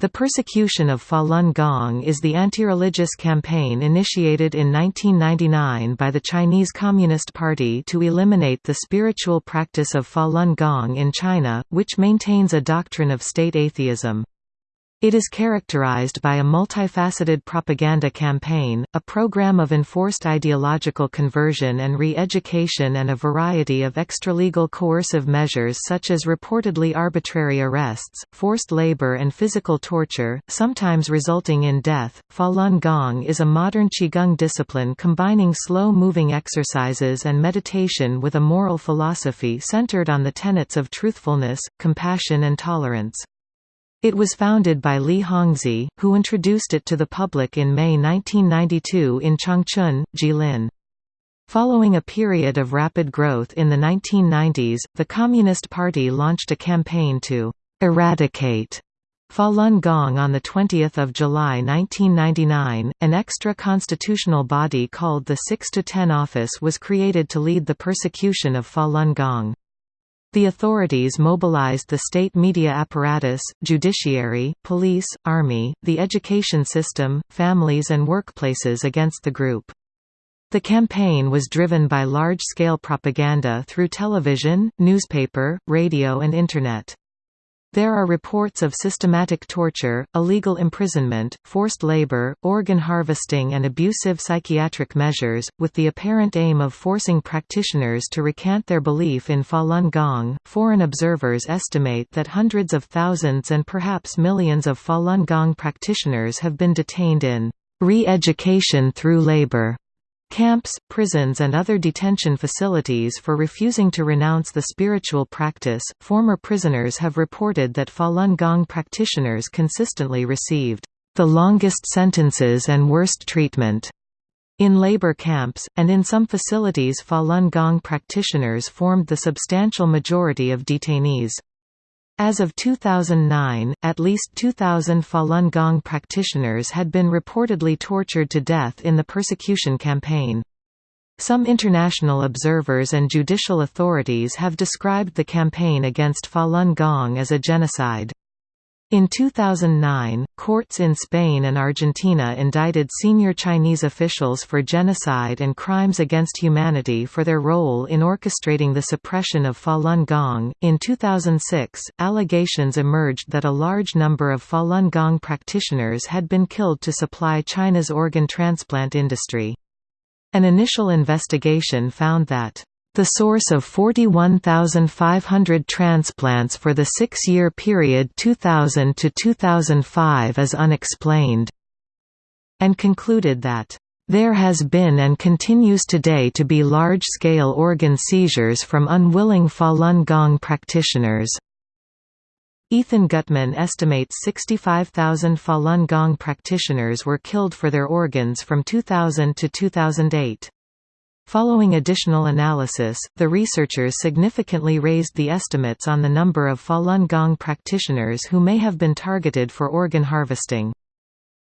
The persecution of Falun Gong is the anti-religious campaign initiated in 1999 by the Chinese Communist Party to eliminate the spiritual practice of Falun Gong in China, which maintains a doctrine of state atheism. It is characterized by a multifaceted propaganda campaign, a program of enforced ideological conversion and re-education and a variety of extralegal coercive measures such as reportedly arbitrary arrests, forced labor and physical torture, sometimes resulting in death. Falun Gong is a modern Qigong discipline combining slow-moving exercises and meditation with a moral philosophy centered on the tenets of truthfulness, compassion and tolerance. It was founded by Li Hongzhi, who introduced it to the public in May 1992 in Changchun, Jilin. Following a period of rapid growth in the 1990s, the Communist Party launched a campaign to «eradicate» Falun Gong on 20 July 1999, an extra constitutional body called the 6–10 Office was created to lead the persecution of Falun Gong. The authorities mobilized the state media apparatus, judiciary, police, army, the education system, families and workplaces against the group. The campaign was driven by large-scale propaganda through television, newspaper, radio and Internet. There are reports of systematic torture, illegal imprisonment, forced labor, organ harvesting and abusive psychiatric measures, with the apparent aim of forcing practitioners to recant their belief in Falun Gong. Foreign observers estimate that hundreds of thousands and perhaps millions of Falun Gong practitioners have been detained in re-education through labor camps, prisons, and other detention facilities for refusing to renounce the spiritual practice. Former prisoners have reported that Falun Gong practitioners consistently received the longest sentences and worst treatment in labor camps, and in some facilities Falun Gong practitioners formed the substantial majority of detainees. As of 2009, at least 2,000 Falun Gong practitioners had been reportedly tortured to death in the persecution campaign. Some international observers and judicial authorities have described the campaign against Falun Gong as a genocide. In 2009, courts in Spain and Argentina indicted senior Chinese officials for genocide and crimes against humanity for their role in orchestrating the suppression of Falun Gong. In 2006, allegations emerged that a large number of Falun Gong practitioners had been killed to supply China's organ transplant industry. An initial investigation found that the source of 41,500 transplants for the six-year period 2000 to 2005 is unexplained, and concluded that there has been and continues today to be large-scale organ seizures from unwilling Falun Gong practitioners. Ethan Gutmann estimates 65,000 Falun Gong practitioners were killed for their organs from 2000 to 2008. Following additional analysis, the researchers significantly raised the estimates on the number of Falun Gong practitioners who may have been targeted for organ harvesting.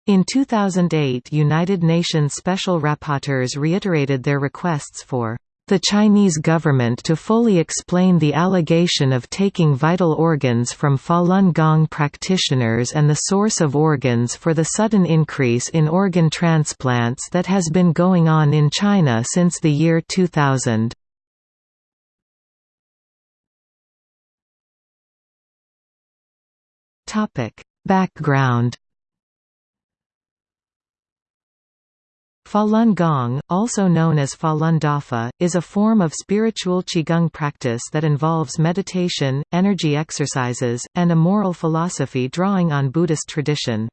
In 2008 United Nations Special Rapporteurs reiterated their requests for the Chinese government to fully explain the allegation of taking vital organs from Falun Gong practitioners and the source of organs for the sudden increase in organ transplants that has been going on in China since the year 2000. Background Falun Gong, also known as Falun Dafa, is a form of spiritual Qigong practice that involves meditation, energy exercises, and a moral philosophy drawing on Buddhist tradition.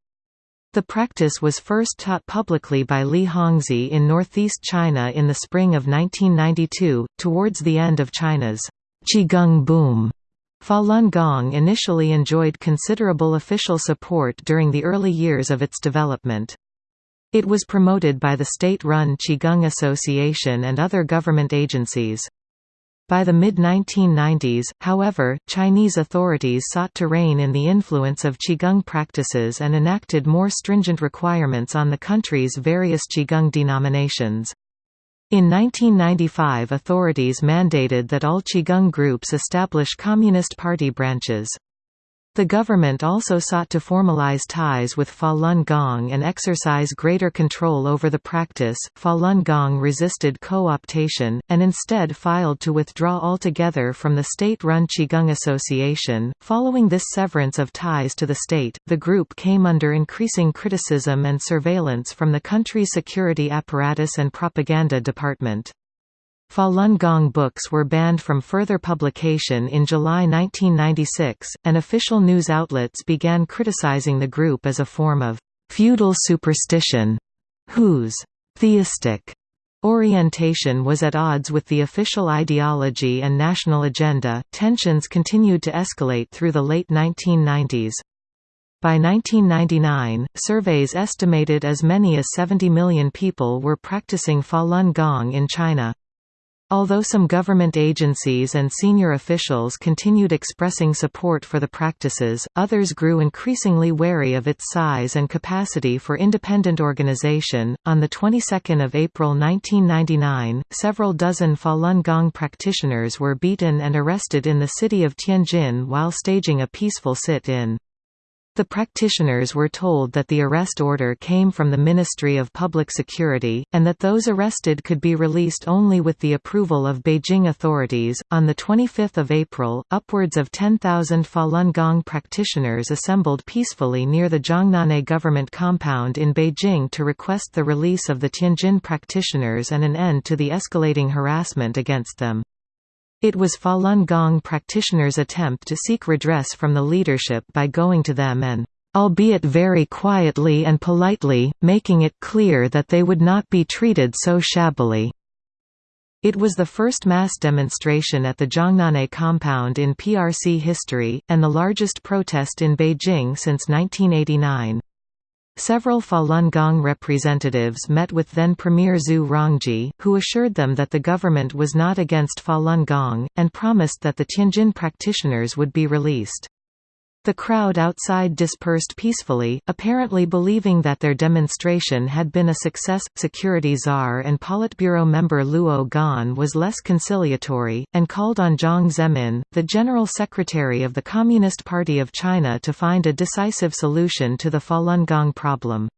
The practice was first taught publicly by Li Hongzhi in northeast China in the spring of 1992, towards the end of China's Qigong boom. Falun Gong initially enjoyed considerable official support during the early years of its development. It was promoted by the state-run Qigong Association and other government agencies. By the mid-1990s, however, Chinese authorities sought to rein in the influence of Qigong practices and enacted more stringent requirements on the country's various Qigong denominations. In 1995 authorities mandated that all Qigong groups establish Communist Party branches. The government also sought to formalize ties with Falun Gong and exercise greater control over the practice. Falun Gong resisted co optation, and instead filed to withdraw altogether from the state run Qigong Association. Following this severance of ties to the state, the group came under increasing criticism and surveillance from the country's security apparatus and propaganda department. Falun Gong books were banned from further publication in July 1996, and official news outlets began criticizing the group as a form of feudal superstition, whose theistic orientation was at odds with the official ideology and national agenda. Tensions continued to escalate through the late 1990s. By 1999, surveys estimated as many as 70 million people were practicing Falun Gong in China. Although some government agencies and senior officials continued expressing support for the practices, others grew increasingly wary of its size and capacity for independent organization. On the 22nd of April 1999, several dozen Falun Gong practitioners were beaten and arrested in the city of Tianjin while staging a peaceful sit-in. The practitioners were told that the arrest order came from the Ministry of Public Security, and that those arrested could be released only with the approval of Beijing authorities. On the 25th of April, upwards of 10,000 Falun Gong practitioners assembled peacefully near the Zhongnanhai government compound in Beijing to request the release of the Tianjin practitioners and an end to the escalating harassment against them. It was Falun Gong practitioners' attempt to seek redress from the leadership by going to them and albeit very quietly and politely, making it clear that they would not be treated so shabbily. It was the first mass demonstration at the Zhongnanhai compound in PRC history, and the largest protest in Beijing since 1989. Several Falun Gong representatives met with then-Premier Zhu Rongji, who assured them that the government was not against Falun Gong, and promised that the Tianjin practitioners would be released. The crowd outside dispersed peacefully, apparently believing that their demonstration had been a success. Security Czar and Politburo member Luo Gan was less conciliatory, and called on Jiang Zemin, the General Secretary of the Communist Party of China to find a decisive solution to the Falun Gong problem.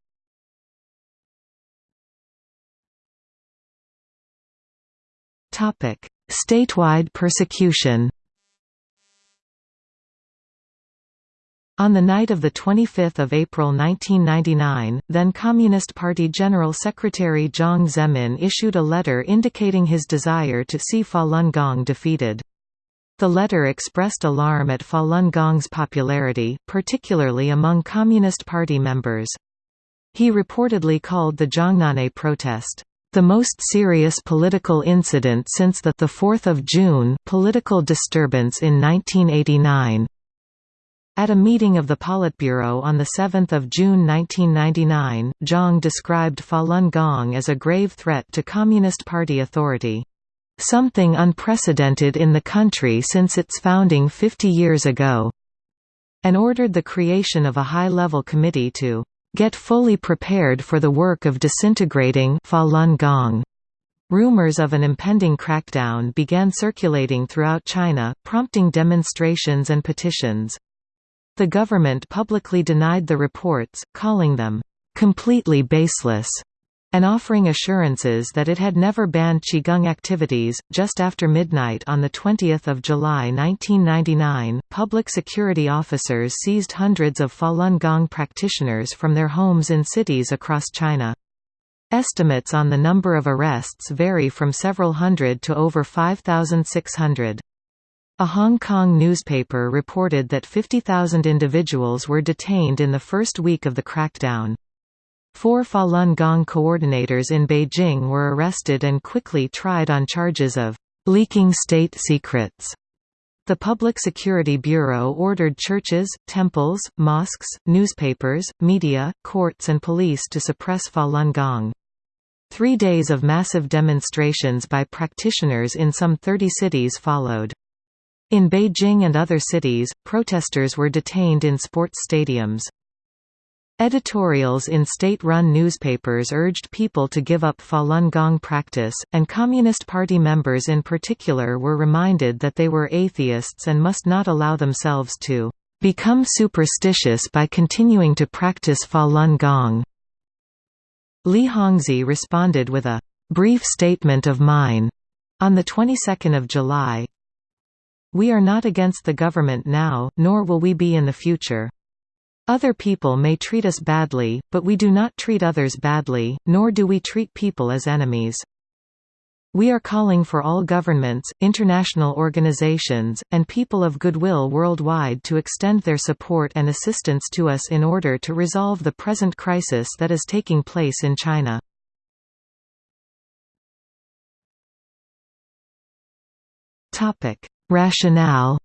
Statewide persecution On the night of 25 April 1999, then Communist Party General Secretary Jiang Zemin issued a letter indicating his desire to see Falun Gong defeated. The letter expressed alarm at Falun Gong's popularity, particularly among Communist Party members. He reportedly called the Zhongnanhai protest, "...the most serious political incident since the 4th of June political disturbance in 1989." At a meeting of the Politburo on 7 June 1999, Jiang described Falun Gong as a grave threat to Communist Party authority. Something unprecedented in the country since its founding 50 years ago. And ordered the creation of a high-level committee to get fully prepared for the work of disintegrating Falun Gong. Rumors of an impending crackdown began circulating throughout China, prompting demonstrations and petitions. The government publicly denied the reports, calling them, "...completely baseless." and offering assurances that it had never banned Qigong activities. Just after midnight on 20 July 1999, public security officers seized hundreds of Falun Gong practitioners from their homes in cities across China. Estimates on the number of arrests vary from several hundred to over 5,600. A Hong Kong newspaper reported that 50,000 individuals were detained in the first week of the crackdown. Four Falun Gong coordinators in Beijing were arrested and quickly tried on charges of leaking state secrets. The Public Security Bureau ordered churches, temples, mosques, newspapers, media, courts and police to suppress Falun Gong. Three days of massive demonstrations by practitioners in some 30 cities followed. In Beijing and other cities, protesters were detained in sports stadiums. Editorials in state-run newspapers urged people to give up Falun Gong practice, and Communist Party members in particular were reminded that they were atheists and must not allow themselves to become superstitious by continuing to practice Falun Gong. Li Hongzhi responded with a brief statement of mine on the 22nd of July. We are not against the government now, nor will we be in the future. Other people may treat us badly, but we do not treat others badly, nor do we treat people as enemies. We are calling for all governments, international organizations, and people of goodwill worldwide to extend their support and assistance to us in order to resolve the present crisis that is taking place in China. Rationale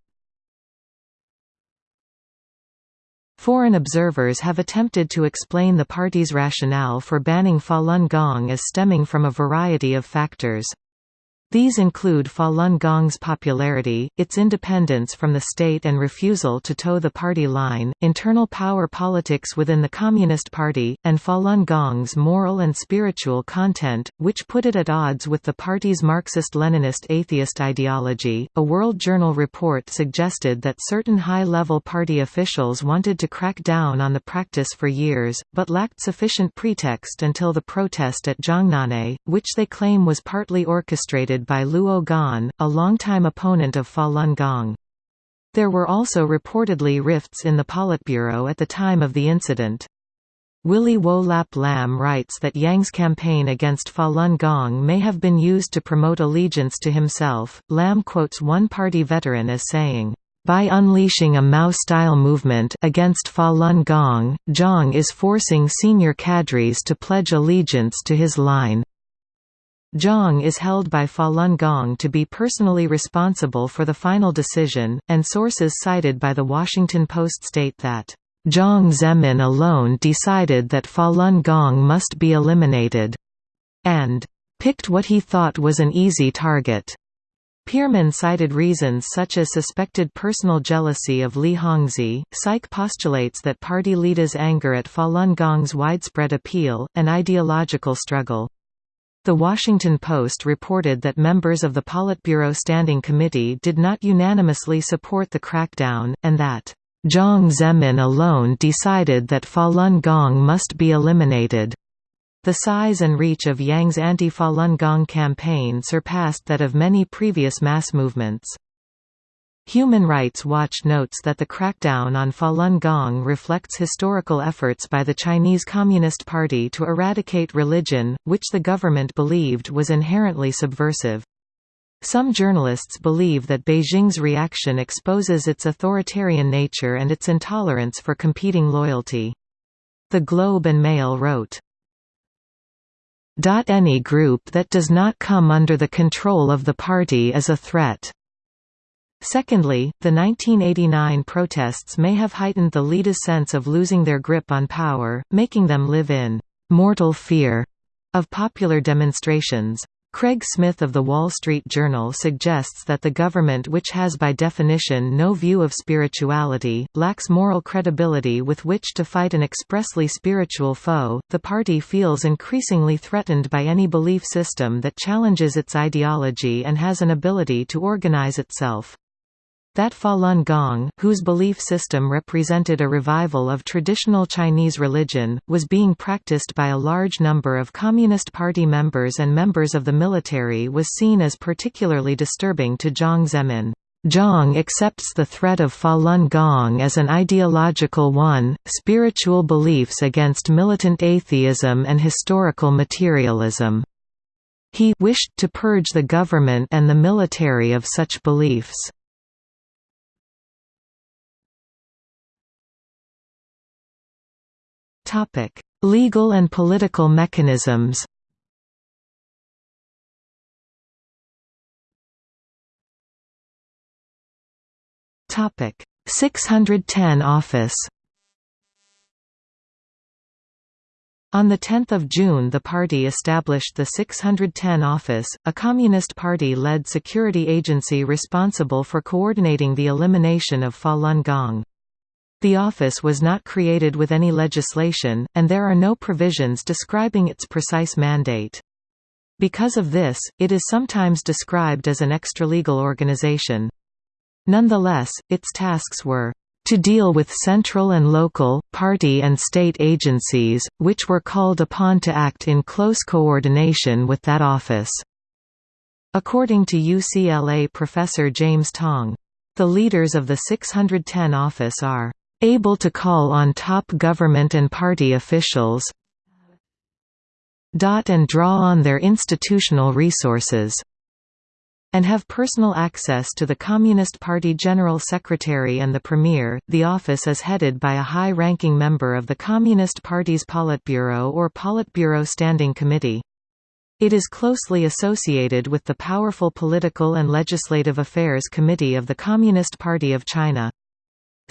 Foreign observers have attempted to explain the party's rationale for banning Falun Gong as stemming from a variety of factors. These include Falun Gong's popularity, its independence from the state and refusal to toe the party line, internal power politics within the Communist Party, and Falun Gong's moral and spiritual content, which put it at odds with the party's Marxist-Leninist atheist ideology. A World Journal report suggested that certain high-level party officials wanted to crack down on the practice for years, but lacked sufficient pretext until the protest at Zhongnanhai, which they claim was partly orchestrated by Luo Gan, a longtime opponent of Falun Gong. There were also reportedly rifts in the Politburo at the time of the incident. Willy Wo Lap Lam writes that Jiang's campaign against Falun Gong may have been used to promote allegiance to himself. Lam quotes one party veteran as saying, by unleashing a Mao-style movement against Falun Gong, Jiang is forcing senior cadres to pledge allegiance to his line. Jiang is held by Falun Gong to be personally responsible for the final decision, and sources cited by The Washington Post state that, "...Jiang Zemin alone decided that Falun Gong must be eliminated," and "...picked what he thought was an easy target." Peerman cited reasons such as suspected personal jealousy of Li Hongzhi. Saich postulates that party leaders' anger at Falun Gong's widespread appeal, an ideological struggle. The Washington Post reported that members of the Politburo Standing Committee did not unanimously support the crackdown, and that, "...Jiang Zemin alone decided that Falun Gong must be eliminated." The size and reach of Jiang's anti-Falun Gong campaign surpassed that of many previous mass movements. Human Rights Watch notes that the crackdown on Falun Gong reflects historical efforts by the Chinese Communist Party to eradicate religion, which the government believed was inherently subversive. Some journalists believe that Beijing's reaction exposes its authoritarian nature and its intolerance for competing loyalty. The Globe and Mail wrote, any group that does not come under the control of the party is a threat. Secondly, the 1989 protests may have heightened the leaders' sense of losing their grip on power, making them live in «mortal fear» of popular demonstrations. Craig Smith of The Wall Street Journal suggests that the government which has by definition no view of spirituality, lacks moral credibility with which to fight an expressly spiritual foe. The party feels increasingly threatened by any belief system that challenges its ideology and has an ability to organize itself. That Falun Gong, whose belief system represented a revival of traditional Chinese religion, was being practiced by a large number of Communist Party members and members of the military was seen as particularly disturbing to Jiang Zemin. Jiang accepts the threat of Falun Gong as an ideological one, spiritual beliefs against militant atheism and historical materialism. He wished to purge the government and the military of such beliefs. Topic: Legal and political mechanisms. Topic: 610 office. On 10 June the party established the 610 Office, a Communist Party-led security agency responsible for coordinating the elimination of Falun Gong. The office was not created with any legislation, and there are no provisions describing its precise mandate. Because of this, it is sometimes described as an extralegal organization. Nonetheless, its tasks were to deal with central and local, party and state agencies, which were called upon to act in close coordination with that office." According to UCLA professor James Tong. The leaders of the 610 office are able to call on top government and party officials and draw on their institutional resources and have personal access to the Communist Party General Secretary and the Premier. The office is headed by a high ranking member of the Communist Party's Politburo or Politburo Standing Committee. It is closely associated with the powerful Political and Legislative Affairs Committee of the Communist Party of China.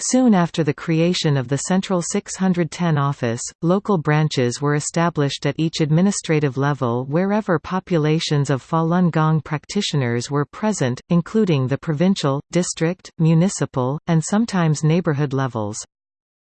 Soon after the creation of the Central 610 office, local branches were established at each administrative level wherever populations of Falun Gong practitioners were present, including the provincial, district, municipal, and sometimes neighborhood levels.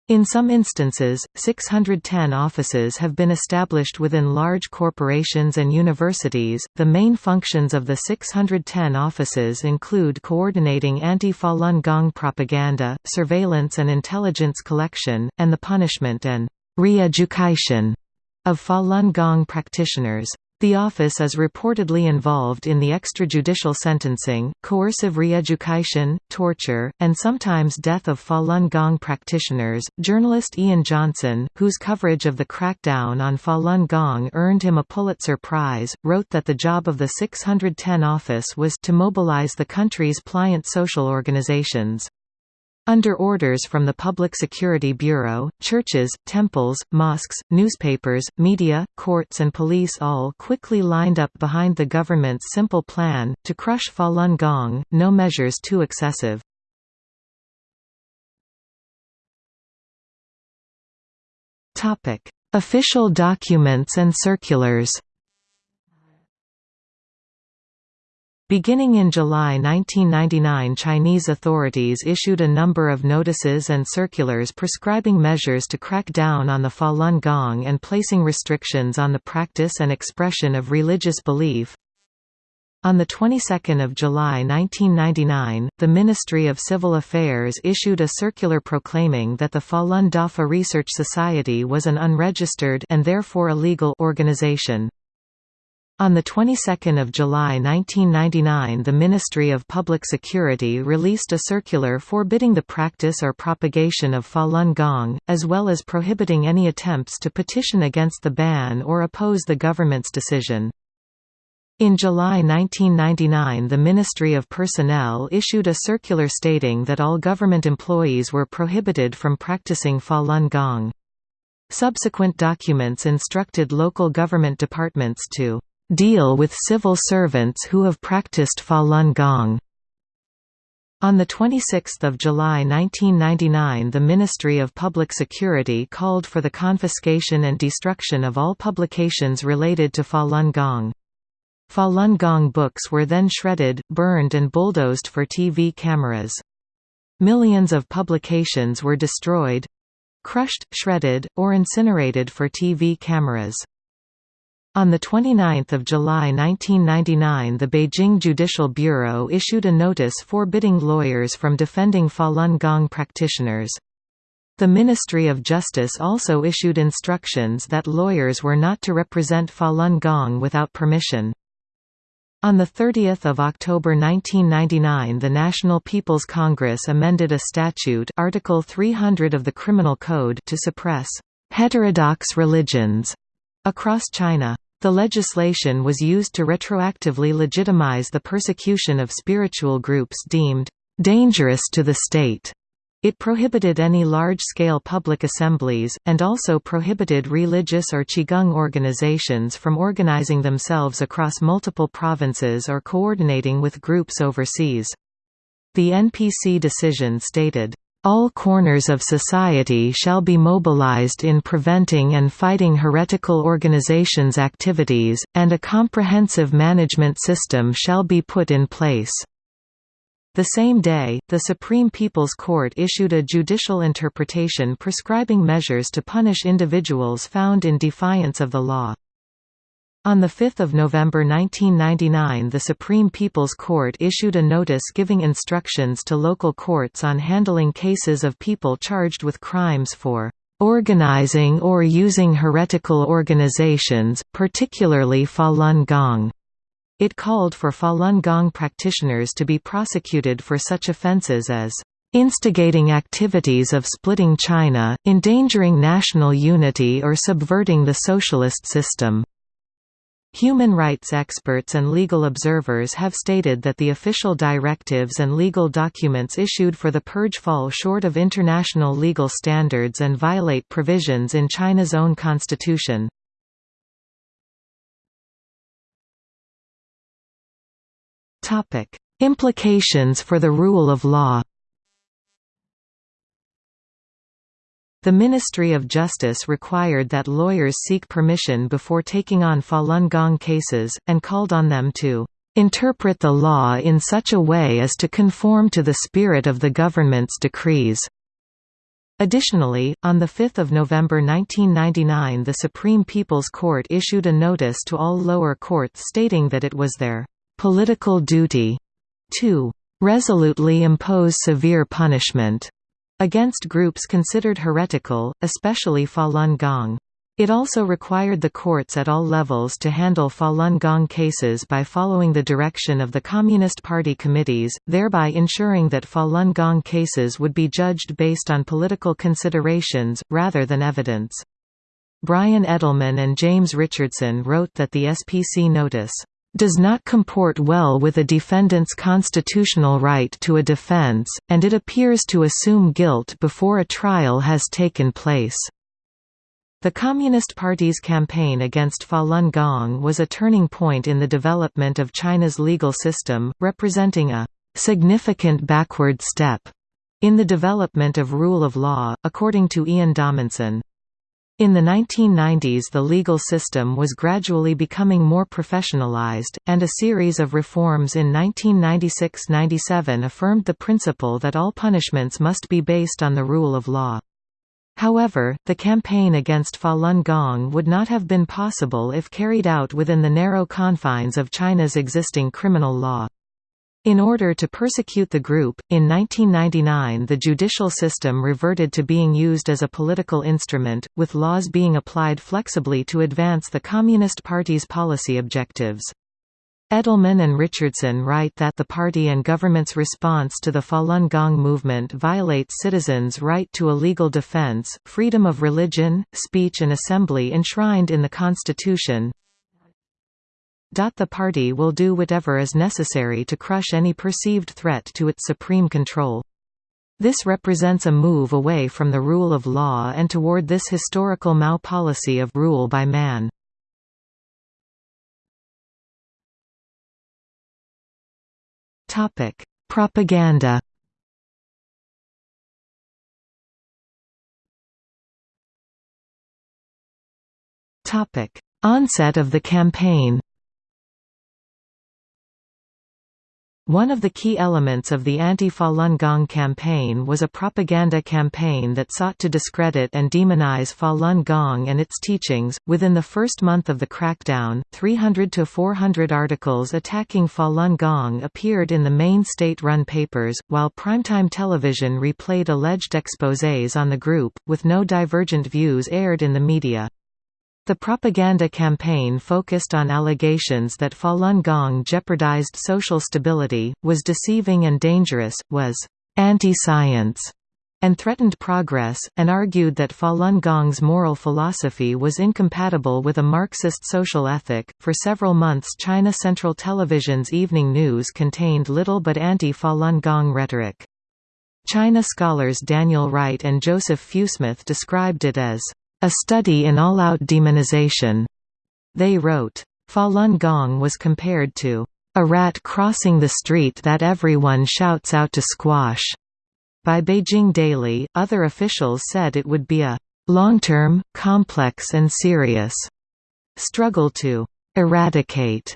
In some instances, 610 offices have been established within large corporations and universities. The main functions of the 610 offices include coordinating anti Falun Gong propaganda, surveillance and intelligence collection, and the punishment and re education of Falun Gong practitioners. The office is reportedly involved in the extrajudicial sentencing, coercive re-education, torture, and sometimes death of Falun Gong practitioners. Journalist Ian Johnson, whose coverage of the crackdown on Falun Gong earned him a Pulitzer Prize, wrote that the job of the 610 office was to mobilize the country's pliant social organizations. Under orders from the Public Security Bureau, churches, temples, mosques, newspapers, media, courts and police all quickly lined up behind the government's simple plan, to crush Falun Gong, no measures too excessive. Official documents and circulars Beginning in July 1999 Chinese authorities issued a number of notices and circulars prescribing measures to crack down on the Falun Gong and placing restrictions on the practice and expression of religious belief. On the 22nd of July 1999, the Ministry of Civil Affairs issued a circular proclaiming that the Falun Dafa Research Society was an unregistered and therefore illegal organization. On the 22nd of July 1999 the Ministry of Public Security released a circular forbidding the practice or propagation of Falun Gong, as well as prohibiting any attempts to petition against the ban or oppose the government's decision. In July 1999 the Ministry of Personnel issued a circular stating that all government employees were prohibited from practicing Falun Gong. Subsequent documents instructed local government departments to deal with civil servants who have practiced Falun Gong. On 26 July 1999 the Ministry of Public Security called for the confiscation and destruction of all publications related to Falun Gong. Falun Gong books were then shredded, burned and bulldozed for TV cameras. Millions of publications were destroyed—crushed, shredded, or incinerated for TV cameras. On 29 July 1999 the Beijing Judicial Bureau issued a notice forbidding lawyers from defending Falun Gong practitioners. The Ministry of Justice also issued instructions that lawyers were not to represent Falun Gong without permission. On 30 October 1999 the National People's Congress amended a statute Article 300 of the Criminal Code to suppress «heterodox religions» across China. The legislation was used to retroactively legitimize the persecution of spiritual groups deemed dangerous to the state. It prohibited any large-scale public assemblies, and also prohibited religious or Qigong organizations from organizing themselves across multiple provinces or coordinating with groups overseas. The NPC decision stated, all corners of society shall be mobilized in preventing and fighting heretical organizations' activities, and a comprehensive management system shall be put in place. The same day, the Supreme People's Court issued a judicial interpretation prescribing measures to punish individuals found in defiance of the law. On 5 November 1999 the Supreme People's Court issued a notice giving instructions to local courts on handling cases of people charged with crimes for "...organizing or using heretical organizations, particularly Falun Gong." It called for Falun Gong practitioners to be prosecuted for such offences as instigating activities of splitting China, endangering national unity or subverting the socialist system. Human rights experts and legal observers have stated that the official directives and legal documents issued for the purge fall short of international legal standards and violate provisions in China's own constitution. Implications for the rule of law The Ministry of Justice required that lawyers seek permission before taking on Falun Gong cases, and called on them to "...interpret the law in such a way as to conform to the spirit of the government's decrees." Additionally, on 5 November 1999 the Supreme People's Court issued a notice to all lower courts stating that it was their "...political duty," to "...resolutely impose severe punishment." Against groups considered heretical, especially Falun Gong. It also required the courts at all levels to handle Falun Gong cases by following the direction of the Communist Party committees, thereby ensuring that Falun Gong cases would be judged based on political considerations, rather than evidence. Brian Edelman and James Richardson wrote that the SPC notice does not comport well with a defendant's constitutional right to a defense, and it appears to assume guilt before a trial has taken place. The Communist Party's campaign against Falun Gong was a turning point in the development of China's legal system, representing a significant backward step in the development of rule of law, according to Ian Dominson. In the 1990s the legal system was gradually becoming more professionalized, and a series of reforms in 1996–97 affirmed the principle that all punishments must be based on the rule of law. However, the campaign against Falun Gong would not have been possible if carried out within the narrow confines of China's existing criminal law. In order to persecute the group, in 1999 the judicial system reverted to being used as a political instrument, with laws being applied flexibly to advance the Communist Party's policy objectives. Edelman and Richardson write that the party and government's response to the Falun Gong movement violates citizens' right to a legal defense, freedom of religion, speech and assembly enshrined in the Constitution, the party will do whatever is necessary to crush any perceived threat to its supreme control. This represents a move away from the rule of law and toward this historical Mao policy of rule by man. Topic: Propaganda Topic: Onset of the campaign One of the key elements of the anti-Falun Gong campaign was a propaganda campaign that sought to discredit and demonize Falun Gong and its teachings. Within the first month of the crackdown, 300 to 400 articles attacking Falun Gong appeared in the main state-run papers, while primetime television replayed alleged exposés on the group, with no divergent views aired in the media. The propaganda campaign focused on allegations that Falun Gong jeopardized social stability, was deceiving and dangerous, was anti-science, and threatened progress, and argued that Falun Gong's moral philosophy was incompatible with a Marxist social ethic. For several months, China Central Television's evening news contained little but anti Falun Gong rhetoric. China scholars Daniel Wright and Joseph Fewsmith described it as a study in all-out demonization. They wrote, Falun Gong was compared to a rat crossing the street that everyone shouts out to squash. By Beijing Daily, other officials said it would be a long-term, complex and serious struggle to eradicate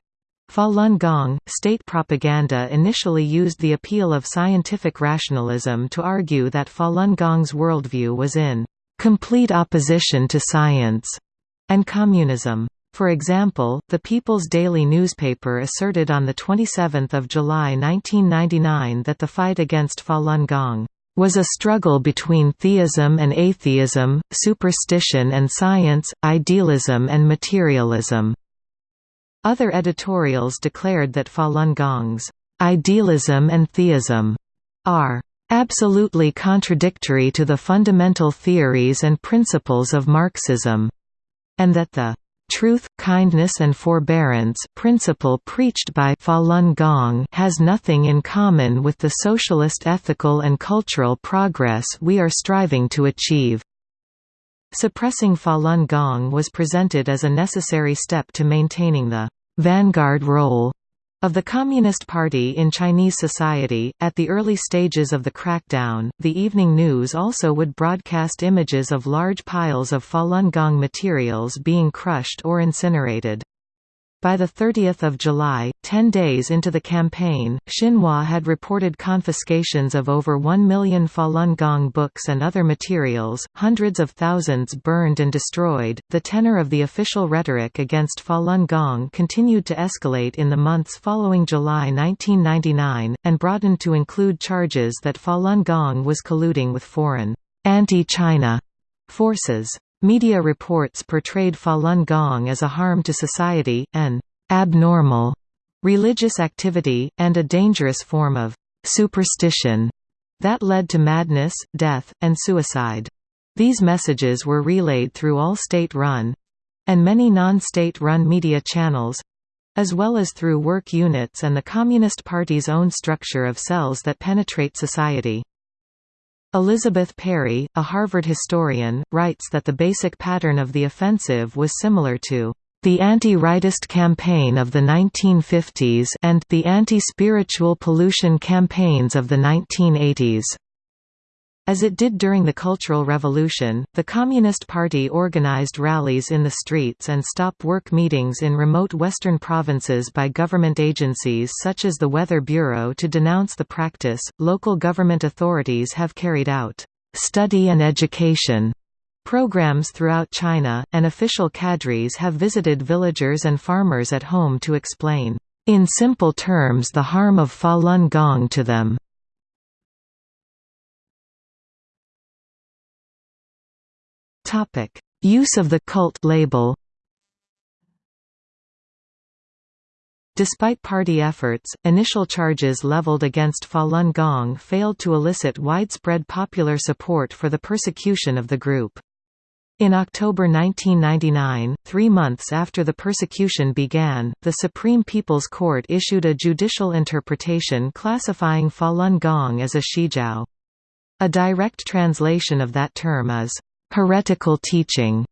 Falun Gong. State propaganda initially used the appeal of scientific rationalism to argue that Falun Gong's worldview was in complete opposition to science, and communism. For example, the People's Daily newspaper asserted on 27 July 1999 that the fight against Falun Gong was a struggle between theism and atheism, superstition and science, idealism and materialism. Other editorials declared that Falun Gong's idealism and theism are absolutely contradictory to the fundamental theories and principles of Marxism, and that the truth, kindness and forbearance principle preached by Falun Gong has nothing in common with the socialist ethical and cultural progress we are striving to achieve. Suppressing Falun Gong was presented as a necessary step to maintaining the vanguard role of the Communist Party in Chinese society, at the early stages of the crackdown, the evening news also would broadcast images of large piles of Falun Gong materials being crushed or incinerated. By 30 July, ten days into the campaign, Xinhua had reported confiscations of over 1 million Falun Gong books and other materials, hundreds of thousands burned and destroyed. The tenor of the official rhetoric against Falun Gong continued to escalate in the months following July 1999, and broadened to include charges that Falun Gong was colluding with foreign anti-China forces. Media reports portrayed Falun Gong as a harm to society, an abnormal religious activity, and a dangerous form of superstition that led to madness, death, and suicide. These messages were relayed through all state-run and many non-state-run media channels as well as through work units and the Communist Party's own structure of cells that penetrate society. Elizabeth Perry, a Harvard historian, writes that the basic pattern of the offensive was similar to the anti-rightist campaign of the 1950s and the anti-spiritual pollution campaigns of the 1980s. As it did during the Cultural Revolution, the Communist Party organized rallies in the streets and stop work meetings in remote western provinces by government agencies such as the Weather Bureau to denounce the practice. Local government authorities have carried out study and education programs throughout China, and official cadres have visited villagers and farmers at home to explain, in simple terms the harm of Falun Gong to them. Topic: Use of the cult label. Despite party efforts, initial charges leveled against Falun Gong failed to elicit widespread popular support for the persecution of the group. In October 1999, three months after the persecution began, the Supreme People's Court issued a judicial interpretation classifying Falun Gong as a xiejiao. A direct translation of that term is, heretical teaching,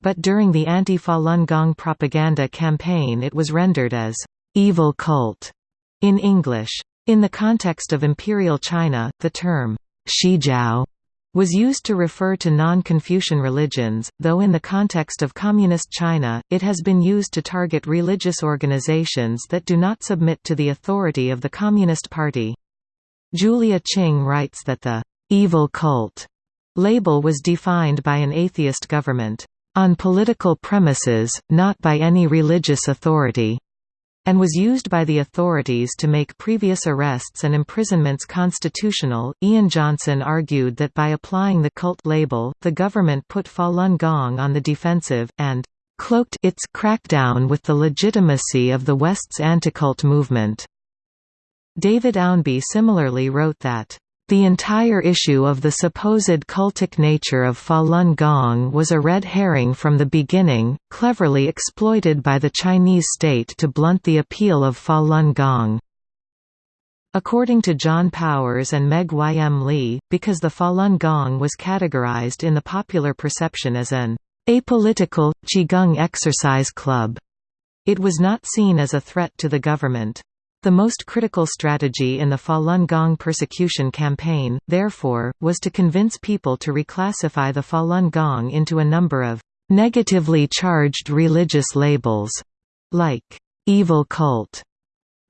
but during the anti-Falun Gong propaganda campaign it was rendered as evil cult in English. In the context of Imperial China, the term xiejiao was used to refer to non-Confucian religions, though in the context of Communist China, it has been used to target religious organizations that do not submit to the authority of the Communist Party. Julia Ching writes that the evil cult Label was defined by an atheist government, on political premises, not by any religious authority, and was used by the authorities to make previous arrests and imprisonments constitutional. Ian Johnson argued that by applying the cult label, the government put Falun Gong on the defensive, and cloaked its crackdown with the legitimacy of the West's anti-cult movement. David Ownby similarly wrote that the entire issue of the supposed cultic nature of Falun Gong was a red herring from the beginning, cleverly exploited by the Chinese state to blunt the appeal of Falun Gong. According to John Powers and Meg Y. M. Lee, because the Falun Gong was categorized in the popular perception as an apolitical, Qigong exercise club, it was not seen as a threat to the government. The most critical strategy in the Falun Gong persecution campaign, therefore, was to convince people to reclassify the Falun Gong into a number of negatively charged religious labels, like evil cult,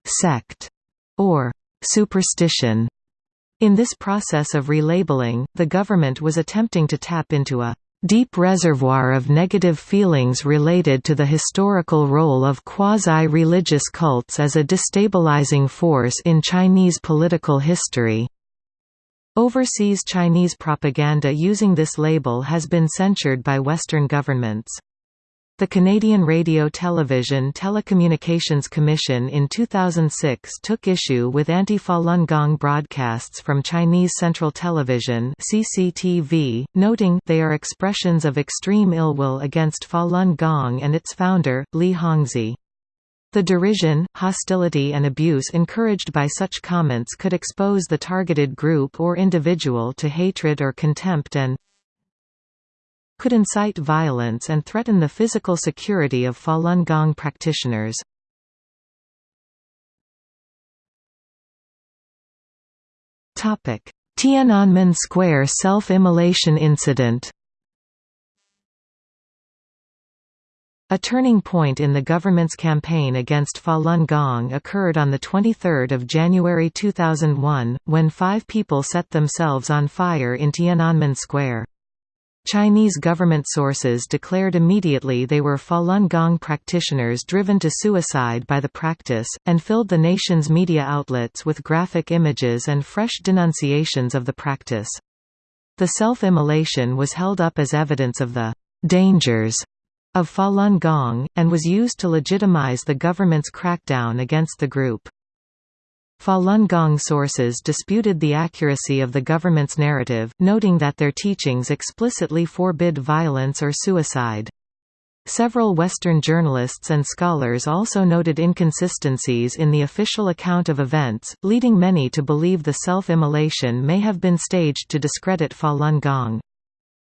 sect, or superstition. In this process of relabeling, the government was attempting to tap into a deep reservoir of negative feelings related to the historical role of quasi-religious cults as a destabilizing force in Chinese political history. Overseas Chinese propaganda using this label has been censured by Western governments. The Canadian Radio-Television Telecommunications Commission in 2006 took issue with anti-Falun Gong broadcasts from Chinese Central Television CCTV, noting they are expressions of extreme ill will against Falun Gong and its founder, Li Hongzhi. The derision, hostility and abuse encouraged by such comments could expose the targeted group or individual to hatred or contempt and could incite violence and threaten the physical security of Falun Gong practitioners. Tiananmen Square self-immolation incident A turning point in the government's campaign against Falun Gong occurred on 23 January 2001, when five people set themselves on fire in Tiananmen Square. Chinese government sources declared immediately they were Falun Gong practitioners driven to suicide by the practice, and filled the nation's media outlets with graphic images and fresh denunciations of the practice. The self-immolation was held up as evidence of the «dangers» of Falun Gong, and was used to legitimize the government's crackdown against the group. Falun Gong sources disputed the accuracy of the government's narrative, noting that their teachings explicitly forbid violence or suicide. Several Western journalists and scholars also noted inconsistencies in the official account of events, leading many to believe the self-immolation may have been staged to discredit Falun Gong.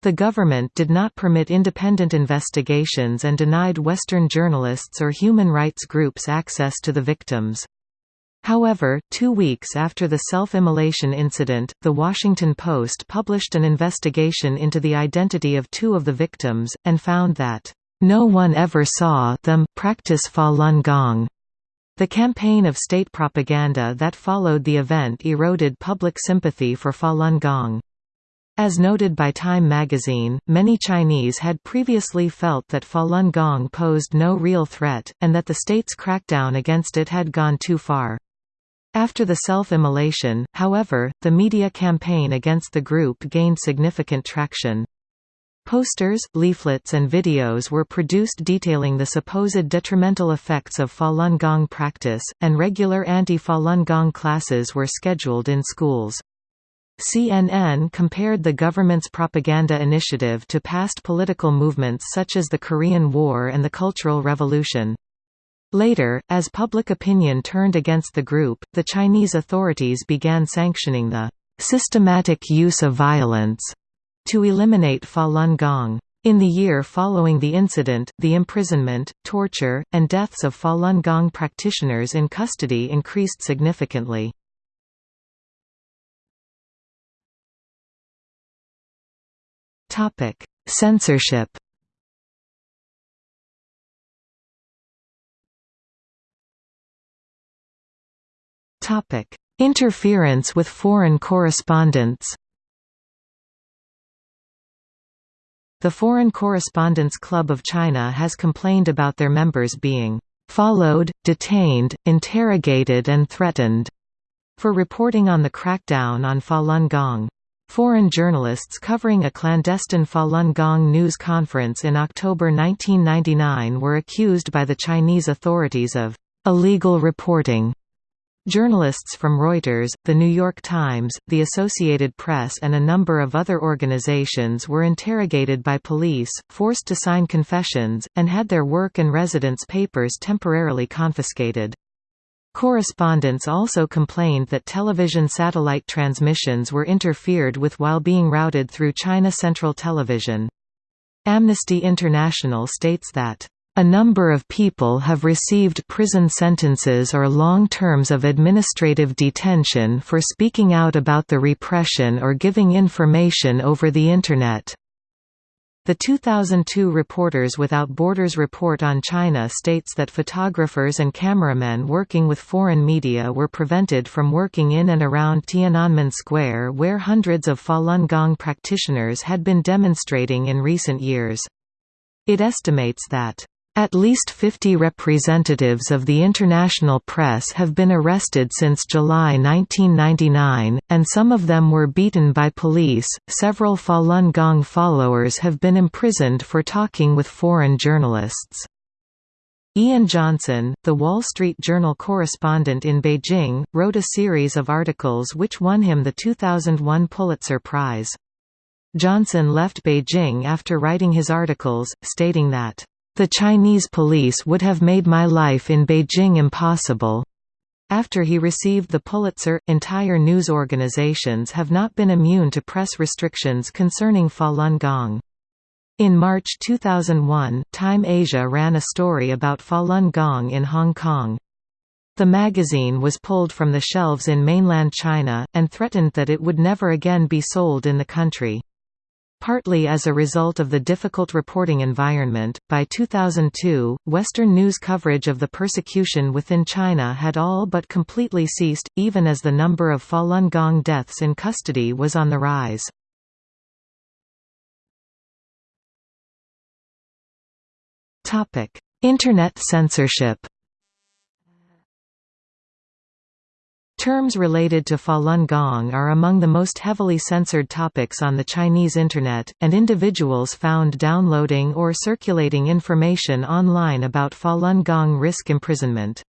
The government did not permit independent investigations and denied Western journalists or human rights groups access to the victims. However, two weeks after the self-immolation incident, The Washington Post published an investigation into the identity of two of the victims, and found that, "...no one ever saw them practice Falun Gong." The campaign of state propaganda that followed the event eroded public sympathy for Falun Gong. As noted by Time magazine, many Chinese had previously felt that Falun Gong posed no real threat, and that the state's crackdown against it had gone too far. After the self-immolation, however, the media campaign against the group gained significant traction. Posters, leaflets and videos were produced detailing the supposed detrimental effects of Falun Gong practice, and regular anti-Falun Gong classes were scheduled in schools. CNN compared the government's propaganda initiative to past political movements such as the Korean War and the Cultural Revolution. Later, as public opinion turned against the group, the Chinese authorities began sanctioning the systematic use of violence to eliminate Falun Gong. In the year following the incident, the imprisonment, torture, and deaths of Falun Gong practitioners in custody increased significantly. Censorship Topic: Interference with foreign correspondents. The Foreign Correspondents Club of China has complained about their members being followed, detained, interrogated and threatened for reporting on the crackdown on Falun Gong. Foreign journalists covering a clandestine Falun Gong news conference in October 1999 were accused by the Chinese authorities of illegal reporting Journalists from Reuters, The New York Times, The Associated Press and a number of other organizations were interrogated by police, forced to sign confessions, and had their work and residence papers temporarily confiscated. Correspondents also complained that television satellite transmissions were interfered with while being routed through China Central Television. Amnesty International states that a number of people have received prison sentences or long terms of administrative detention for speaking out about the repression or giving information over the Internet. The 2002 Reporters Without Borders report on China states that photographers and cameramen working with foreign media were prevented from working in and around Tiananmen Square where hundreds of Falun Gong practitioners had been demonstrating in recent years. It estimates that at least 50 representatives of the international press have been arrested since July 1999, and some of them were beaten by police. Several Falun Gong followers have been imprisoned for talking with foreign journalists. Ian Johnson, the Wall Street Journal correspondent in Beijing, wrote a series of articles which won him the 2001 Pulitzer Prize. Johnson left Beijing after writing his articles, stating that the Chinese police would have made my life in Beijing impossible. After he received the Pulitzer, entire news organizations have not been immune to press restrictions concerning Falun Gong. In March 2001, Time Asia ran a story about Falun Gong in Hong Kong. The magazine was pulled from the shelves in mainland China, and threatened that it would never again be sold in the country. Partly as a result of the difficult reporting environment, by 2002, Western news coverage of the persecution within China had all but completely ceased, even as the number of Falun Gong deaths in custody was on the rise. Internet censorship Terms related to Falun Gong are among the most heavily censored topics on the Chinese Internet, and individuals found downloading or circulating information online about Falun Gong risk imprisonment.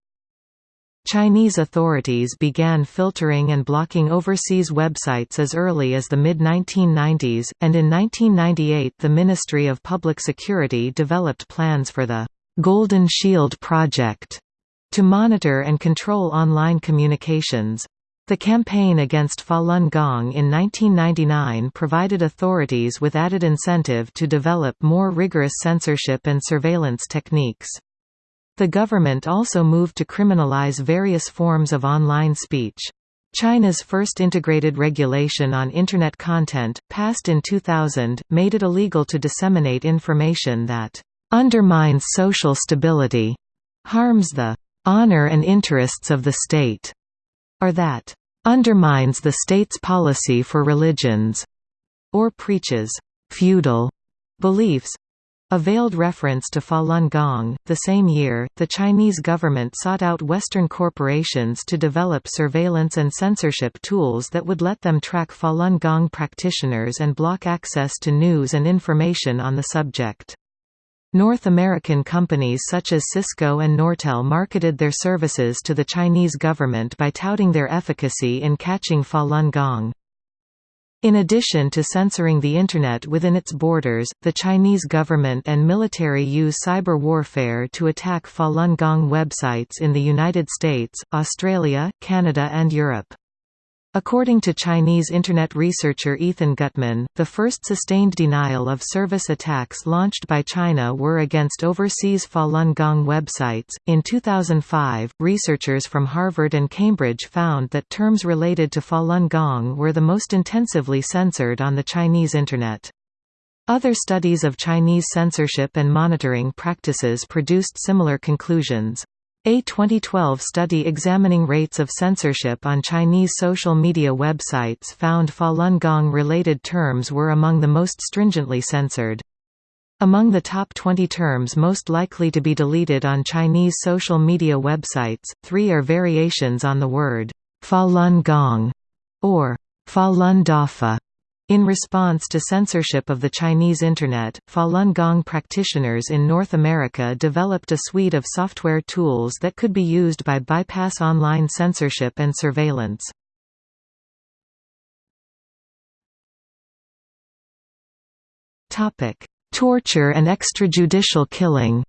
Chinese authorities began filtering and blocking overseas websites as early as the mid-1990s, and in 1998 the Ministry of Public Security developed plans for the «Golden Shield Project» to monitor and control online communications. The campaign against Falun Gong in 1999 provided authorities with added incentive to develop more rigorous censorship and surveillance techniques. The government also moved to criminalize various forms of online speech. China's first integrated regulation on Internet content, passed in 2000, made it illegal to disseminate information that undermines social stability, harms the honor and interests of the state, or that undermines the state's policy for religions, or preaches feudal beliefs. A veiled reference to Falun Gong. The same year, the Chinese government sought out Western corporations to develop surveillance and censorship tools that would let them track Falun Gong practitioners and block access to news and information on the subject. North American companies such as Cisco and Nortel marketed their services to the Chinese government by touting their efficacy in catching Falun Gong. In addition to censoring the Internet within its borders, the Chinese government and military use cyber warfare to attack Falun Gong websites in the United States, Australia, Canada and Europe. According to Chinese Internet researcher Ethan Gutmann, the first sustained denial of service attacks launched by China were against overseas Falun Gong websites. In 2005, researchers from Harvard and Cambridge found that terms related to Falun Gong were the most intensively censored on the Chinese Internet. Other studies of Chinese censorship and monitoring practices produced similar conclusions. A 2012 study examining rates of censorship on Chinese social media websites found Falun Gong-related terms were among the most stringently censored. Among the top 20 terms most likely to be deleted on Chinese social media websites, three are variations on the word Falun Gong or Falun Dafa. In response to censorship of the Chinese Internet, Falun Gong practitioners in North America developed a suite of software tools that could be used by bypass online censorship and surveillance. Torture and extrajudicial killing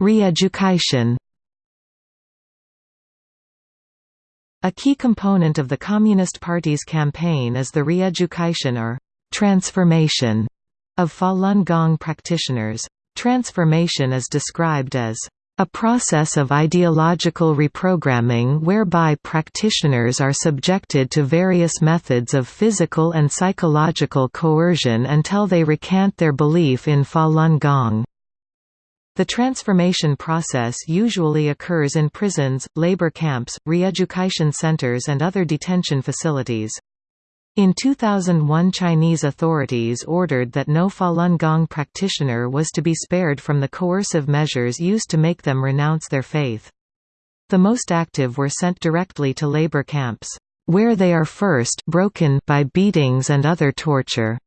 Re-education A key component of the Communist Party's campaign is the re-education or transformation of Falun Gong practitioners. Transformation is described as a process of ideological reprogramming whereby practitioners are subjected to various methods of physical and psychological coercion until they recant their belief in Falun Gong. The transformation process usually occurs in prisons, labor camps, re-education centers and other detention facilities. In 2001 Chinese authorities ordered that no Falun Gong practitioner was to be spared from the coercive measures used to make them renounce their faith. The most active were sent directly to labor camps, where they are first broken by beatings and other torture.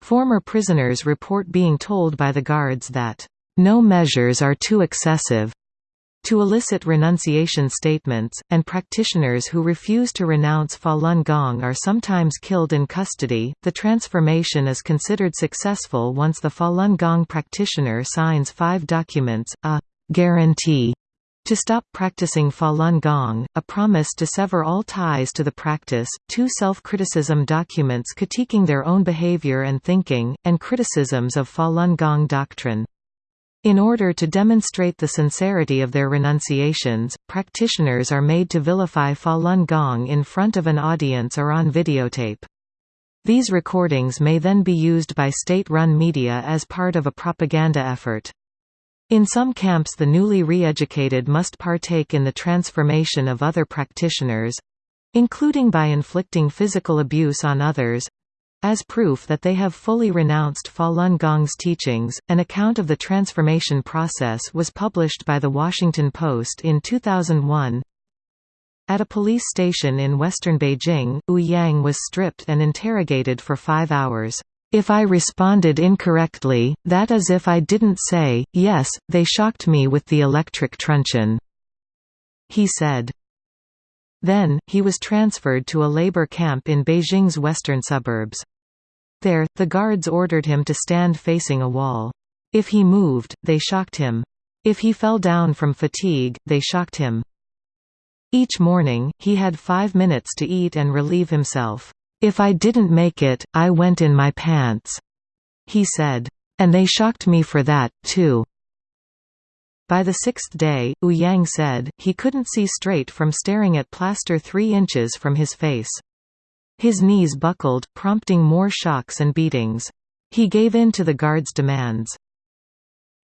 Former prisoners report being told by the guards that, "...no measures are too excessive, to elicit renunciation statements, and practitioners who refuse to renounce Falun Gong are sometimes killed in custody. The transformation is considered successful once the Falun Gong practitioner signs five documents a guarantee to stop practicing Falun Gong, a promise to sever all ties to the practice, two self-criticism documents critiquing their own behavior and thinking, and criticisms of Falun Gong doctrine. In order to demonstrate the sincerity of their renunciations, practitioners are made to vilify Falun Gong in front of an audience or on videotape. These recordings may then be used by state-run media as part of a propaganda effort. In some camps the newly re-educated must partake in the transformation of other practitioners—including by inflicting physical abuse on others, as proof that they have fully renounced Falun Gong's teachings, an account of the transformation process was published by The Washington Post in 2001. At a police station in western Beijing, Wu Yang was stripped and interrogated for five hours. If I responded incorrectly, that is if I didn't say, yes, they shocked me with the electric truncheon," he said. Then, he was transferred to a labor camp in Beijing's western suburbs. There, the guards ordered him to stand facing a wall. If he moved, they shocked him. If he fell down from fatigue, they shocked him. Each morning, he had five minutes to eat and relieve himself. If I didn't make it, I went in my pants," he said. And they shocked me for that, too. By the sixth day, Wu Yang said, he couldn't see straight from staring at plaster three inches from his face. His knees buckled, prompting more shocks and beatings. He gave in to the guards' demands.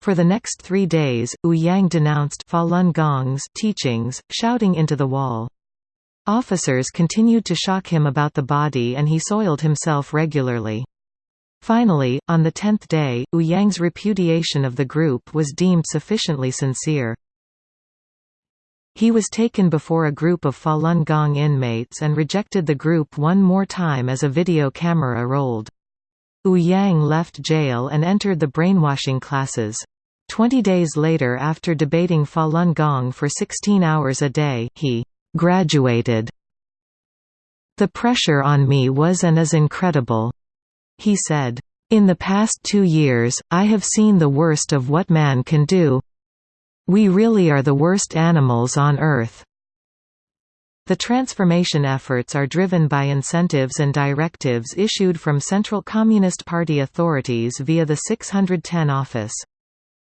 For the next three days, Wu Yang denounced Falun Gong's teachings, shouting into the wall. Officers continued to shock him about the body and he soiled himself regularly. Finally, on the tenth day, Wu Yang's repudiation of the group was deemed sufficiently sincere. He was taken before a group of Falun Gong inmates and rejected the group one more time as a video camera rolled. Wu Yang left jail and entered the brainwashing classes. Twenty days later after debating Falun Gong for 16 hours a day, he «graduated». The pressure on me was and is incredible. He said, In the past two years, I have seen the worst of what man can do, we really are the worst animals on Earth. The transformation efforts are driven by incentives and directives issued from Central Communist Party authorities via the 610 office.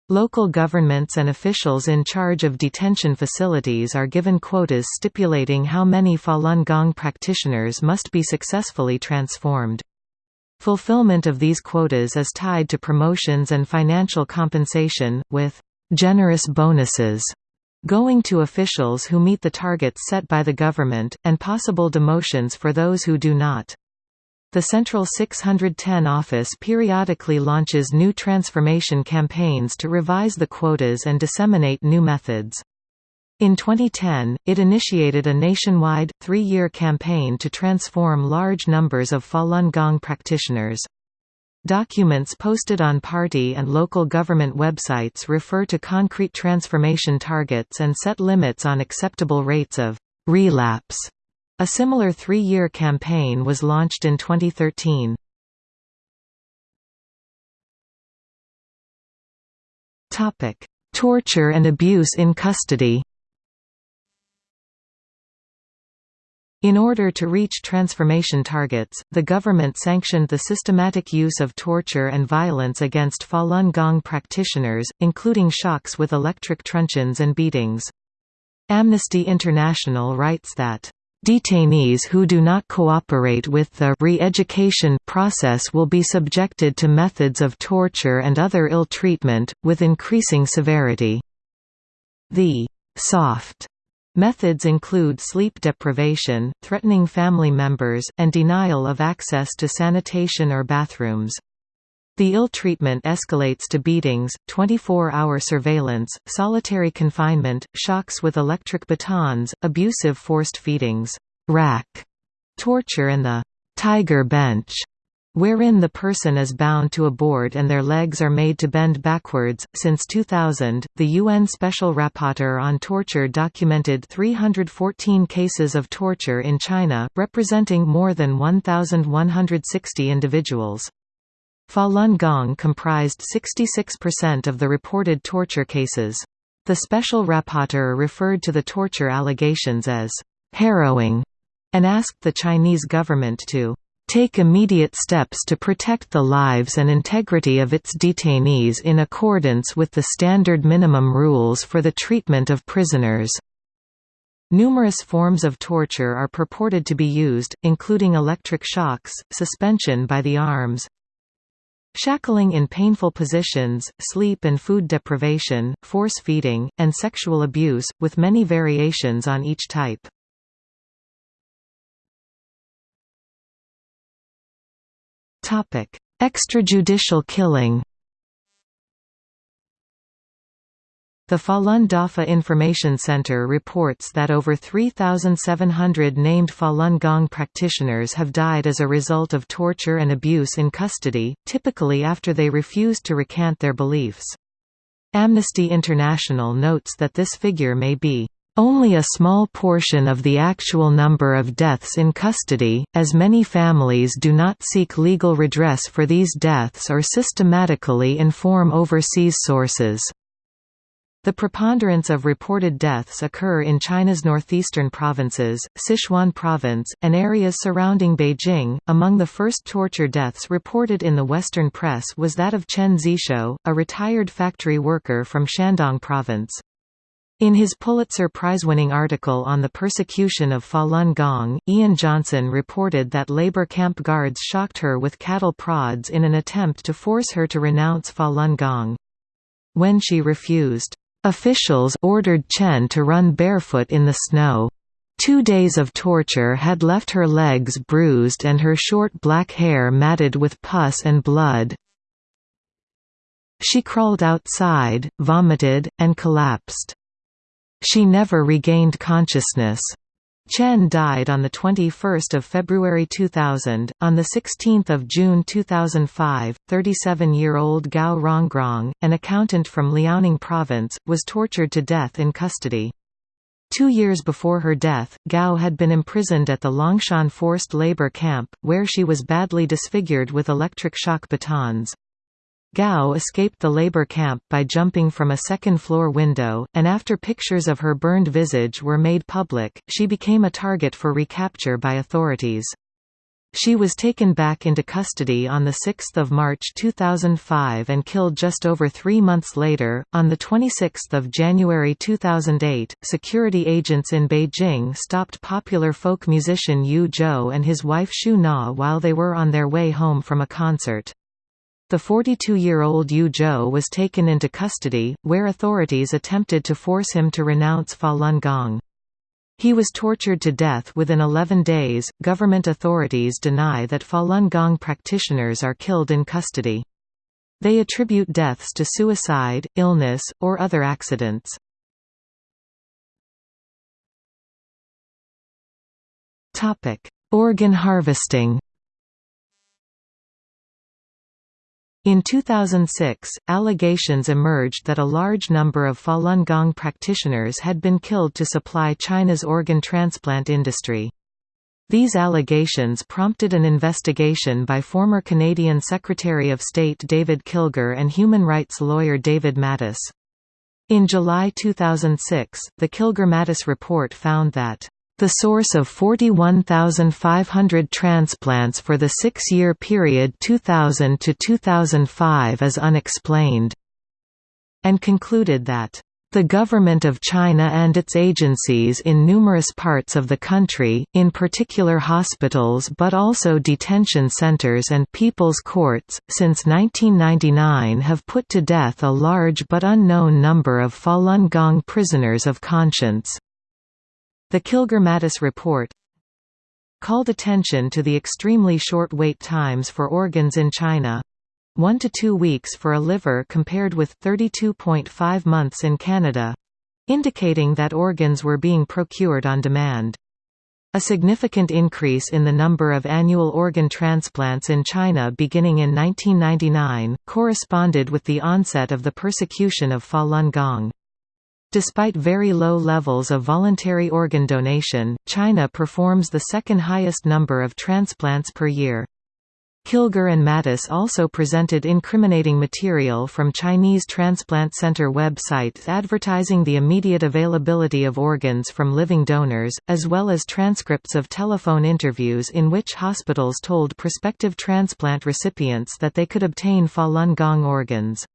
Local governments and officials in charge of detention facilities are given quotas stipulating how many Falun Gong practitioners must be successfully transformed. Fulfillment of these quotas is tied to promotions and financial compensation, with generous bonuses going to officials who meet the targets set by the government, and possible demotions for those who do not. The Central 610 office periodically launches new transformation campaigns to revise the quotas and disseminate new methods. In 2010, it initiated a nationwide, three-year campaign to transform large numbers of Falun Gong practitioners. Documents posted on party and local government websites refer to concrete transformation targets and set limits on acceptable rates of relapse. A similar three-year campaign was launched in 2013. Torture and abuse in custody In order to reach transformation targets, the government sanctioned the systematic use of torture and violence against Falun Gong practitioners, including shocks with electric truncheons and beatings. Amnesty International writes that Detainees who do not cooperate with the re-education process will be subjected to methods of torture and other ill treatment, with increasing severity. The soft methods include sleep deprivation, threatening family members, and denial of access to sanitation or bathrooms. The ill treatment escalates to beatings, 24-hour surveillance, solitary confinement, shocks with electric batons, abusive forced feedings, rack torture and the tiger bench, wherein the person is bound to a board and their legs are made to bend backwards. Since 2000, the UN Special Rapporteur on Torture documented 314 cases of torture in China, representing more than 1,160 individuals. Falun Gong comprised 66% of the reported torture cases. The special rapporteur referred to the torture allegations as harrowing and asked the Chinese government to take immediate steps to protect the lives and integrity of its detainees in accordance with the standard minimum rules for the treatment of prisoners. Numerous forms of torture are purported to be used, including electric shocks, suspension by the arms, Shackling in painful positions, sleep and food deprivation, force feeding, and sexual abuse, with many variations on each type. Extrajudicial killing The Falun Dafa Information Center reports that over 3,700 named Falun Gong practitioners have died as a result of torture and abuse in custody, typically after they refused to recant their beliefs. Amnesty International notes that this figure may be only a small portion of the actual number of deaths in custody, as many families do not seek legal redress for these deaths or systematically inform overseas sources. The preponderance of reported deaths occur in China's northeastern provinces, Sichuan province, and areas surrounding Beijing. Among the first torture deaths reported in the Western press was that of Chen Zixiu, a retired factory worker from Shandong province. In his Pulitzer Prize-winning article on the persecution of Falun Gong, Ian Johnson reported that labor camp guards shocked her with cattle prods in an attempt to force her to renounce Falun Gong. When she refused, Officials ordered Chen to run barefoot in the snow. Two days of torture had left her legs bruised and her short black hair matted with pus and blood. She crawled outside, vomited, and collapsed. She never regained consciousness. Chen died on 21 February 2000. On 16 June 2005, 37-year-old Gao Rongrong, an accountant from Liaoning Province, was tortured to death in custody. Two years before her death, Gao had been imprisoned at the Longshan forced labor camp, where she was badly disfigured with electric shock batons. Gao escaped the labor camp by jumping from a second-floor window, and after pictures of her burned visage were made public, she became a target for recapture by authorities. She was taken back into custody on 6 March 2005 and killed just over three months later. On 26 January 2008, security agents in Beijing stopped popular folk musician Yu Zhou and his wife Xu Na while they were on their way home from a concert. The 42-year-old Yu Zhou was taken into custody, where authorities attempted to force him to renounce Falun Gong. He was tortured to death within 11 days. Government authorities deny that Falun Gong practitioners are killed in custody. They attribute deaths to suicide, illness, or other accidents. Topic: Organ harvesting. In 2006, allegations emerged that a large number of Falun Gong practitioners had been killed to supply China's organ transplant industry. These allegations prompted an investigation by former Canadian Secretary of State David Kilgour and human rights lawyer David Matas. In July 2006, the Kilgour-Matas report found that The source of 41,500 transplants for the six-year period 2000 to 2005 is unexplained, and concluded that the government of China and its agencies in numerous parts of the country, in particular hospitals but also detention centers and people's courts, since 1999 have put to death a large but unknown number of Falun Gong prisoners of conscience. The Kilgour-Matas report called attention to the extremely short wait times for organs in China. 1 to 2 weeks for a liver compared with 32.5 months in Canada indicating that organs were being procured on demand. A significant increase in the number of annual organ transplants in China beginning in 1999, corresponded with the onset of the persecution of Falun Gong. Despite very low levels of voluntary organ donation, China performs the second highest number of transplants per year. Kilgour and Matas also presented incriminating material from Chinese transplant center websites advertising the immediate availability of organs from living donors, as well as transcripts of telephone interviews in which hospitals told prospective transplant recipients that they could obtain Falun Gong organs.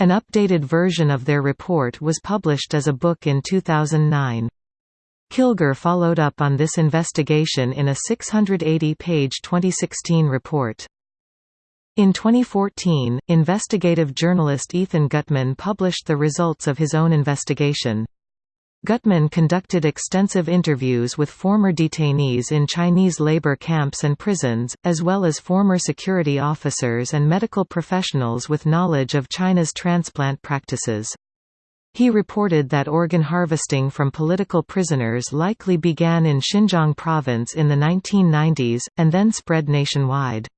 An updated version of their report was published as a book in 2009. Kilgour followed up on this investigation in a 680-page 2016 report. In 2014, investigative journalist Ethan Gutmann published the results of his own investigation. Gutmann conducted extensive interviews with former detainees in Chinese labor camps and prisons, as well as former security officers and medical professionals with knowledge of China's transplant practices. He reported that organ harvesting from political prisoners likely began in Xinjiang province in the 1990s, and then spread nationwide.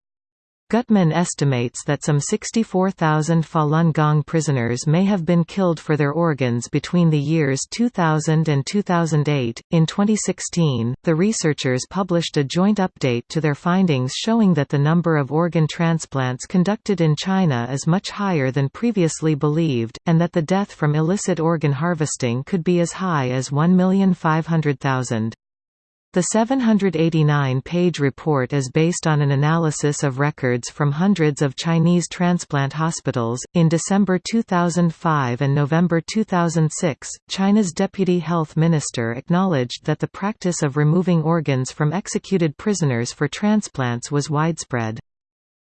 Gutmann estimates that some 64,000 Falun Gong prisoners may have been killed for their organs between the years 2000 and 2008. In 2016, the researchers published a joint update to their findings showing that the number of organ transplants conducted in China is much higher than previously believed, and that the death from illicit organ harvesting could be as high as 1,500,000. The 789-page report is based on an analysis of records from hundreds of Chinese transplant hospitals. In December 2005 and November 2006, China's deputy health minister acknowledged that the practice of removing organs from executed prisoners for transplants was widespread.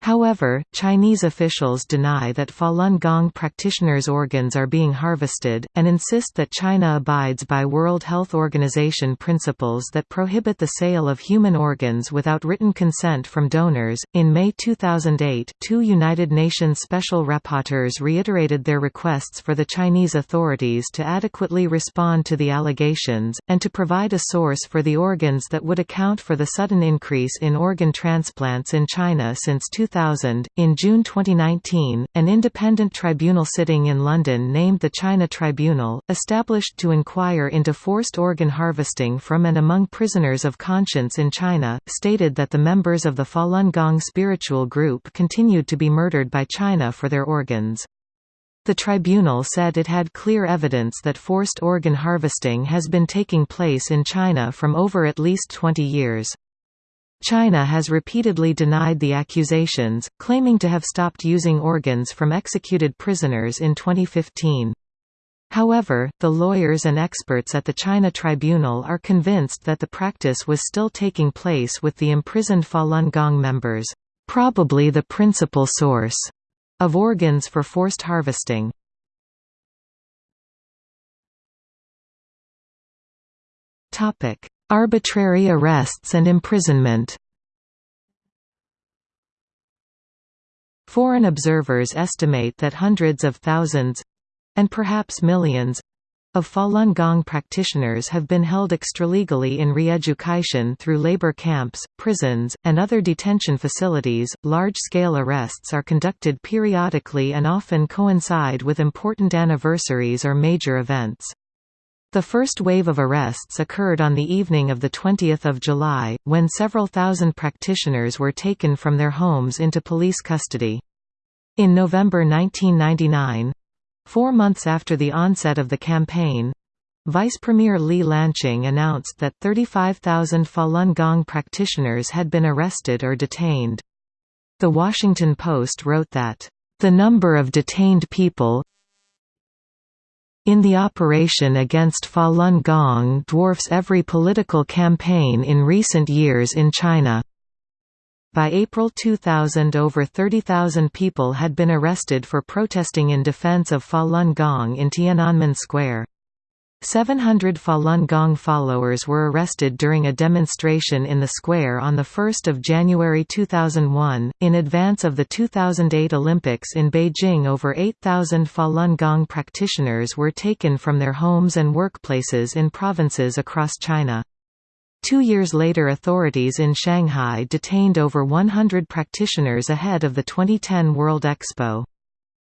However, Chinese officials deny that Falun Gong practitioners' organs are being harvested, and insist that China abides by World Health Organization principles that prohibit the sale of human organs without written consent from donors. In May 2008, two United Nations special rapporteurs reiterated their requests for the Chinese authorities to adequately respond to the allegations, and to provide a source for the organs that would account for the sudden increase in organ transplants in China since 2000. 2000. In June 2019, an independent tribunal sitting in London named the China Tribunal, established to inquire into forced organ harvesting from and among prisoners of conscience in China, stated that the members of the Falun Gong spiritual group continued to be murdered by China for their organs. The tribunal said it had clear evidence that forced organ harvesting has been taking place in China from over at least 20 years. China has repeatedly denied the accusations, claiming to have stopped using organs from executed prisoners in 2015. However, the lawyers and experts at the China Tribunal are convinced that the practice was still taking place with the imprisoned Falun Gong members, probably the principal source of organs for forced harvesting. Topic: Arbitrary arrests and imprisonment Foreign observers estimate that hundreds of thousands—and perhaps millions, of Falun Gong practitioners have been held extralegally in re-education through labor camps, prisons, and other detention facilities. Large-scale arrests are conducted periodically and often coincide with important anniversaries or major events. The first wave of arrests occurred on the evening of 20 July, when several thousand practitioners were taken from their homes into police custody. In November 1999—four months after the onset of the campaign, Vice Premier Li Lanqing announced that 35,000 Falun Gong practitioners had been arrested or detained. The Washington Post wrote that, "...the number of detained people in the operation against Falun Gong dwarfs every political campaign in recent years in China." By April 2000 over 30,000 people had been arrested for protesting in defense of Falun Gong in Tiananmen Square. 700 Falun Gong followers were arrested during a demonstration in the square on 1 January 2001. In advance of the 2008 Olympics in Beijing, over 8,000 Falun Gong practitioners were taken from their homes and workplaces in provinces across China. Two years later authorities in Shanghai detained over 100 practitioners ahead of the 2010 World Expo.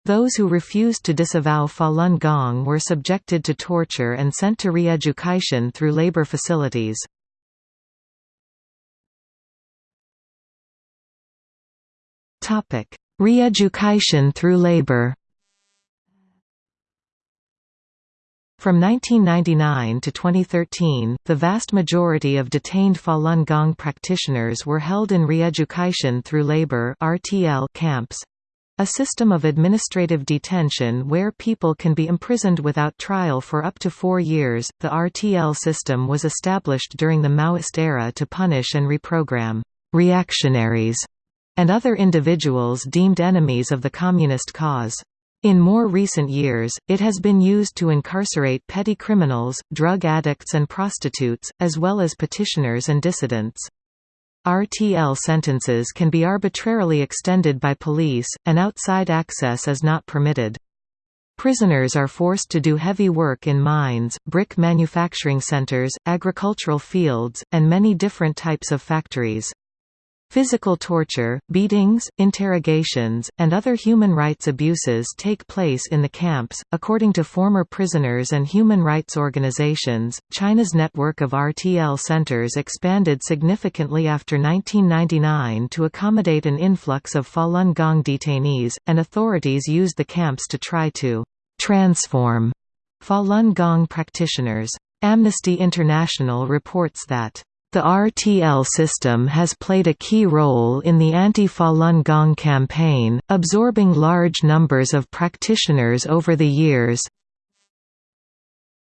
Those who refused to disavow Falun Gong were subjected to torture and sent to re-education through labor facilities. Re-education through labor From 1999 to 2013, the vast majority of detained Falun Gong practitioners were held in re-education through labor camps, a system of administrative detention where people can be imprisoned without trial for up to four years. The RTL system was established during the Maoist era to punish and reprogram reactionaries and other individuals deemed enemies of the communist cause. In more recent years, it has been used to incarcerate petty criminals, drug addicts and prostitutes, as well as petitioners and dissidents. RTL sentences can be arbitrarily extended by police, and outside access is not permitted. Prisoners are forced to do heavy work in mines, brick manufacturing centers, agricultural fields, and many different types of factories. Physical torture, beatings, interrogations, and other human rights abuses take place in the camps. According to former prisoners and human rights organizations, China's network of RTL centers expanded significantly after 1999 to accommodate an influx of Falun Gong detainees, and authorities used the camps to try to transform Falun Gong practitioners. Amnesty International reports that the RTL system has played a key role in the anti-Falun Gong campaign, absorbing large numbers of practitioners over the years.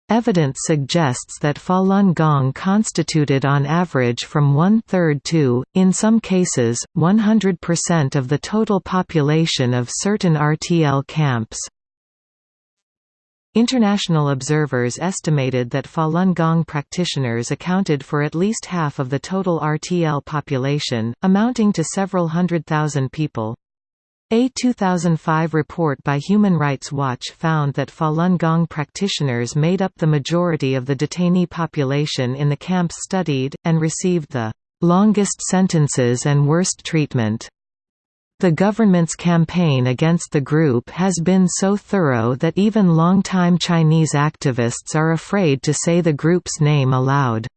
Evidence suggests that Falun Gong constituted on average from one-third to, in some cases, 100% of the total population of certain RTL camps. International observers estimated that Falun Gong practitioners accounted for at least half of the total RTL population, amounting to several hundred thousand people. A 2005 report by Human Rights Watch found that Falun Gong practitioners made up the majority of the detainee population in the camps studied, and received the longest sentences and worst treatment. The government's campaign against the group has been so thorough that even longtime Chinese activists are afraid to say the group's name aloud.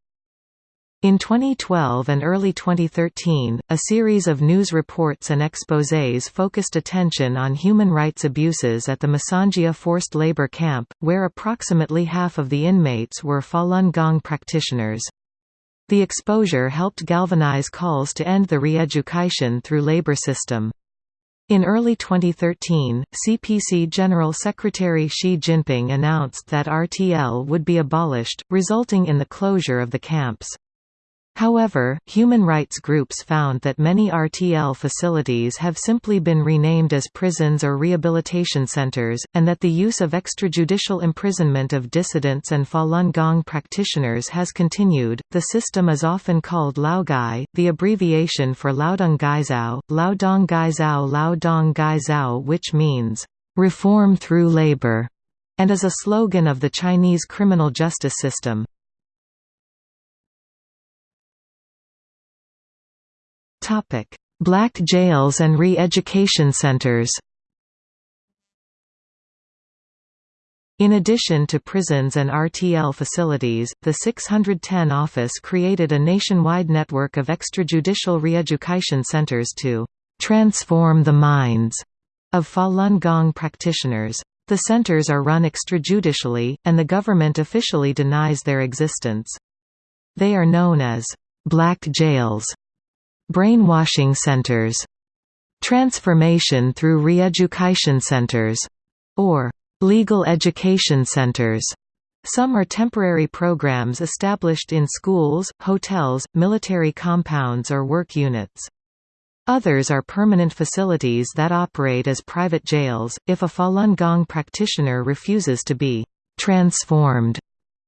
In 2012 and early 2013, a series of news reports and exposés focused attention on human rights abuses at the Masanjia forced labor camp, where approximately half of the inmates were Falun Gong practitioners. The exposure helped galvanize calls to end the re-education through labor system. In early 2013, CPC General Secretary Xi Jinping announced that RTL would be abolished, resulting in the closure of the camps. However, human rights groups found that many RTL facilities have simply been renamed as prisons or rehabilitation centers, and that the use of extrajudicial imprisonment of dissidents and Falun Gong practitioners has continued. The system is often called Laogai, the abbreviation for Laodong Gaizao, Laodong Gaizao Laodong Gaizao, which means reform through labor, and is a slogan of the Chinese criminal justice system. Black jails and re-education centers In addition to prisons and RTL facilities, the 610 office created a nationwide network of extrajudicial re-education centers to «transform the minds» of Falun Gong practitioners. The centers are run extrajudicially, and the government officially denies their existence. They are known as black jails, brainwashing centers, transformation through re-education centers, or legal education centers. Some are temporary programs established in schools, hotels, military compounds or work units. Others are permanent facilities that operate as private jails. If a Falun Gong practitioner refuses to be transformed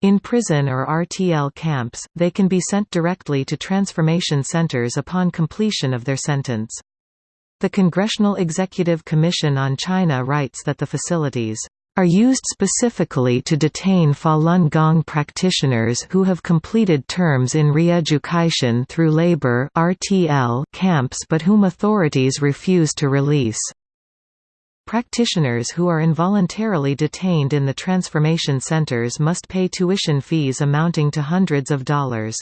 in prison or RTL camps, they can be sent directly to transformation centers upon completion of their sentence. The Congressional Executive Commission on China writes that the facilities are used specifically to detain Falun Gong practitioners who have completed terms in re-education through labor camps but whom authorities refuse to release. Practitioners who are involuntarily detained in the transformation centers must pay tuition fees amounting to hundreds of dollars.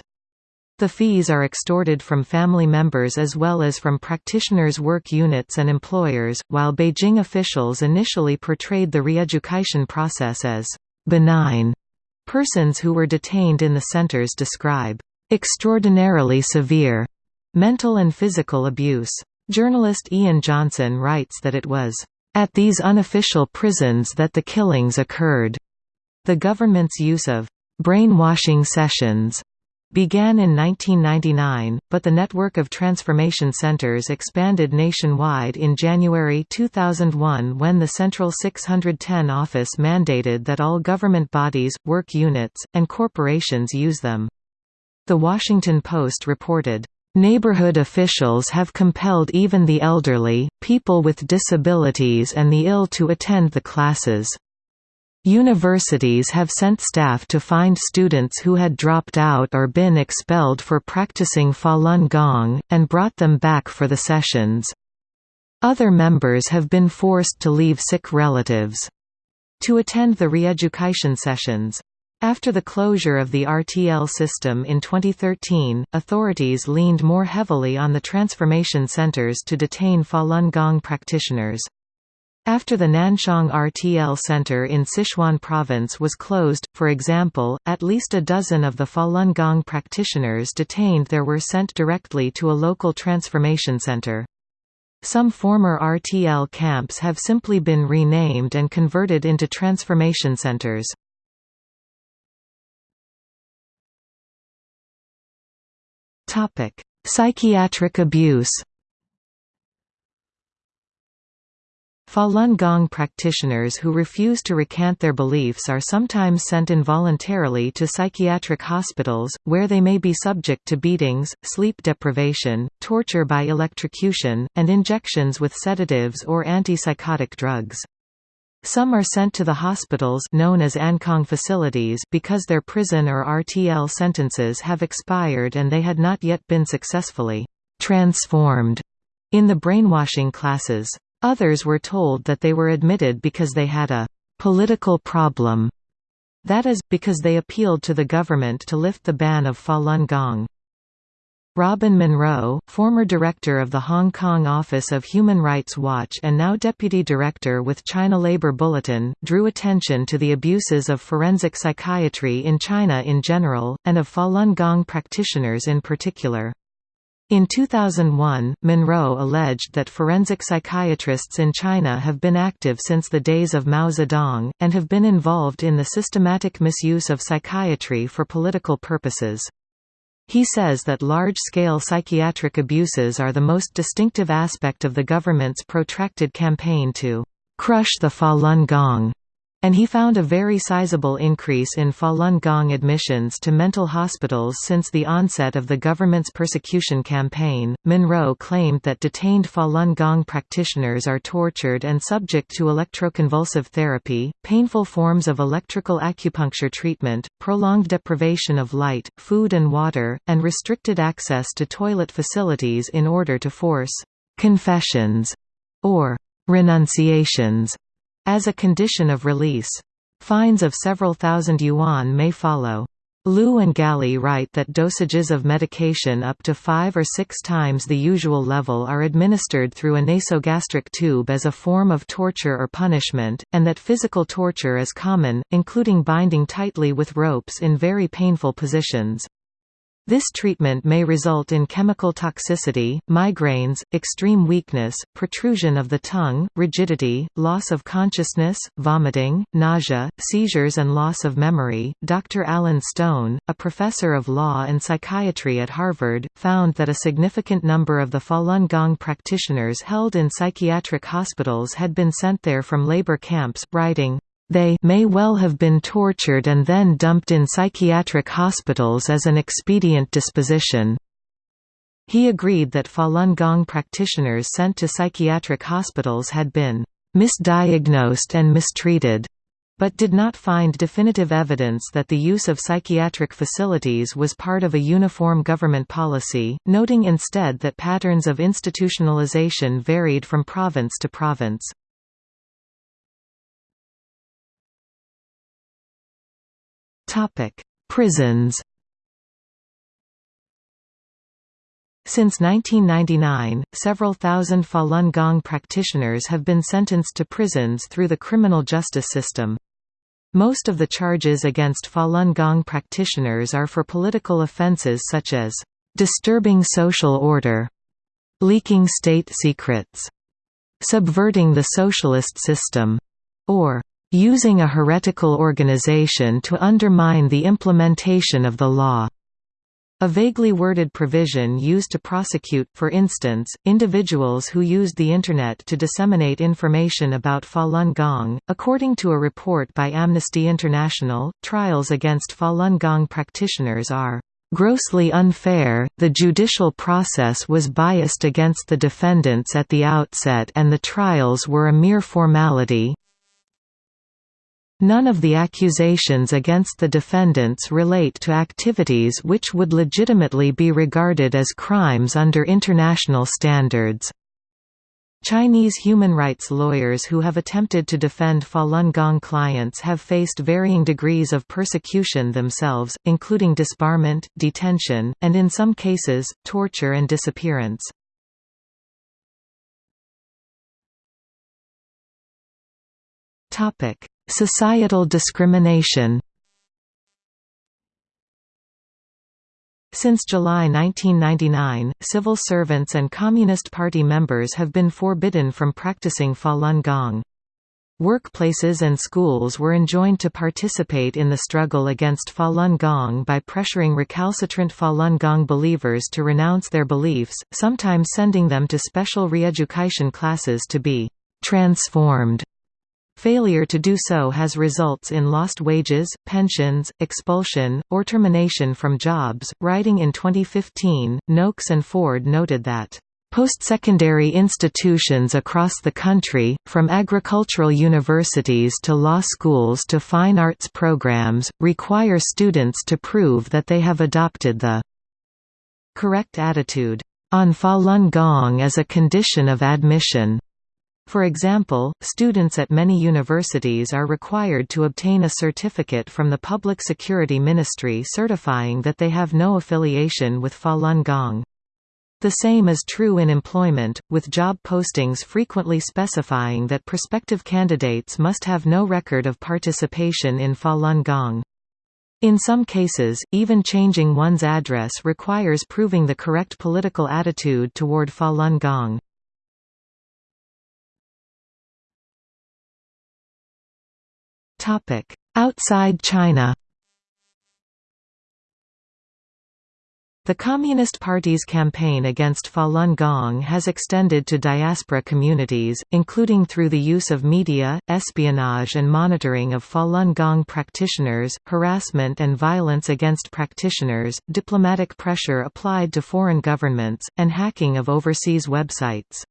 The fees are extorted from family members as well as from practitioners' work units and employers, while Beijing officials initially portrayed the re-education process as benign. Persons who were detained in the centers describe extraordinarily severe mental and physical abuse. Journalist Ian Johnson writes that it was at these unofficial prisons that the killings occurred. The government's use of brainwashing sessions began in 1999, but the network of transformation centers expanded nationwide in January 2001 when the Central 610 office mandated that all government bodies, work units, and corporations use them. The Washington Post reported, Neighborhood officials have compelled even the elderly, people with disabilities and the ill to attend the classes. Universities have sent staff to find students who had dropped out or been expelled for practicing Falun Gong, and brought them back for the sessions. Other members have been forced to leave sick relatives to attend the re-education sessions. After the closure of the RTL system in 2013, authorities leaned more heavily on the transformation centers to detain Falun Gong practitioners. After the Nanchong RTL Center in Sichuan Province was closed, for example, at least a dozen of the Falun Gong practitioners detained there were sent directly to a local transformation center. Some former RTL camps have simply been renamed and converted into transformation centers. Psychiatric abuse Falun Gong practitioners who refuse to recant their beliefs are sometimes sent involuntarily to psychiatric hospitals, where they may be subject to beatings, sleep deprivation, torture by electrocution, and injections with sedatives or antipsychotic drugs. Some are sent to the hospitals known as Ankang facilities because their prison or RTL sentences have expired and they had not yet been successfully transformed in the brainwashing classes. Others were told that they were admitted because they had a «political problem», that is, because they appealed to the government to lift the ban of Falun Gong. Robin Munro, former director of the Hong Kong Office of Human Rights Watch and now deputy director with China Labor Bulletin, drew attention to the abuses of forensic psychiatry in China in general, and of Falun Gong practitioners in particular. In 2001, Munro alleged that forensic psychiatrists in China have been active since the days of Mao Zedong, and have been involved in the systematic misuse of psychiatry for political purposes. He says that large-scale psychiatric abuses are the most distinctive aspect of the government's protracted campaign to «crush the Falun Gong» and he found a very sizable increase in Falun Gong admissions to mental hospitals since the onset of the government's persecution campaign. Munro claimed that detained Falun Gong practitioners are tortured and subject to electroconvulsive therapy, painful forms of electrical acupuncture treatment, prolonged deprivation of light, food and water, and restricted access to toilet facilities in order to force confessions or renunciations as a condition of release. Fines of several thousand yuan may follow. Lu and Galli write that dosages of medication up to five or six times the usual level are administered through a nasogastric tube as a form of torture or punishment, and that physical torture is common, including binding tightly with ropes in very painful positions. This treatment may result in chemical toxicity, migraines, extreme weakness, protrusion of the tongue, rigidity, loss of consciousness, vomiting, nausea, seizures, and loss of memory. Dr. Alan Stone, a professor of law and psychiatry at Harvard, found that a significant number of the Falun Gong practitioners held in psychiatric hospitals had been sent there from labor camps, writing, they may well have been tortured and then dumped in psychiatric hospitals as an expedient disposition. He agreed that Falun Gong practitioners sent to psychiatric hospitals had been misdiagnosed and mistreated, but did not find definitive evidence that the use of psychiatric facilities was part of a uniform government policy, noting instead that patterns of institutionalization varied from province to province. Topic: Prisons. Since 1999, several thousand Falun Gong practitioners have been sentenced to prisons through the criminal justice system. Most of the charges against Falun Gong practitioners are for political offenses such as disturbing social order, leaking state secrets, subverting the socialist system, or using a heretical organization to undermine the implementation of the law. A vaguely worded provision used to prosecute, for instance, individuals who used the Internet to disseminate information about Falun Gong. According to a report by Amnesty International, trials against Falun Gong practitioners are grossly unfair, the judicial process was biased against the defendants at the outset and the trials were a mere formality, None of the accusations against the defendants relate to activities which would legitimately be regarded as crimes under international standards. Chinese human rights lawyers who have attempted to defend Falun Gong clients have faced varying degrees of persecution themselves, including disbarment, detention, and in some cases, torture and disappearance. Topic: Societal discrimination Since July 1999, civil servants and Communist Party members have been forbidden from practicing Falun Gong. Workplaces and schools were enjoined to participate in the struggle against Falun Gong by pressuring recalcitrant Falun Gong believers to renounce their beliefs, sometimes sending them to special re-education classes to be transformed Failure to do so has results in lost wages, pensions, expulsion, or termination from jobs. Writing in 2015, Noakes and Ford noted that Post-secondary institutions across the country, from agricultural universities to law schools to fine arts programs, require students to prove that they have adopted the correct attitude on Falun Gong as a condition of admission. For example, students at many universities are required to obtain a certificate from the Public Security Ministry certifying that they have no affiliation with Falun Gong. The same is true in employment, with job postings frequently specifying that prospective candidates must have no record of participation in Falun Gong. In some cases, even changing one's address requires proving the correct political attitude toward Falun Gong. Outside China The Communist Party's campaign against Falun Gong has extended to diaspora communities, including through the use of media, espionage and monitoring of Falun Gong practitioners, harassment and violence against practitioners, diplomatic pressure applied to foreign governments, and hacking of overseas websites.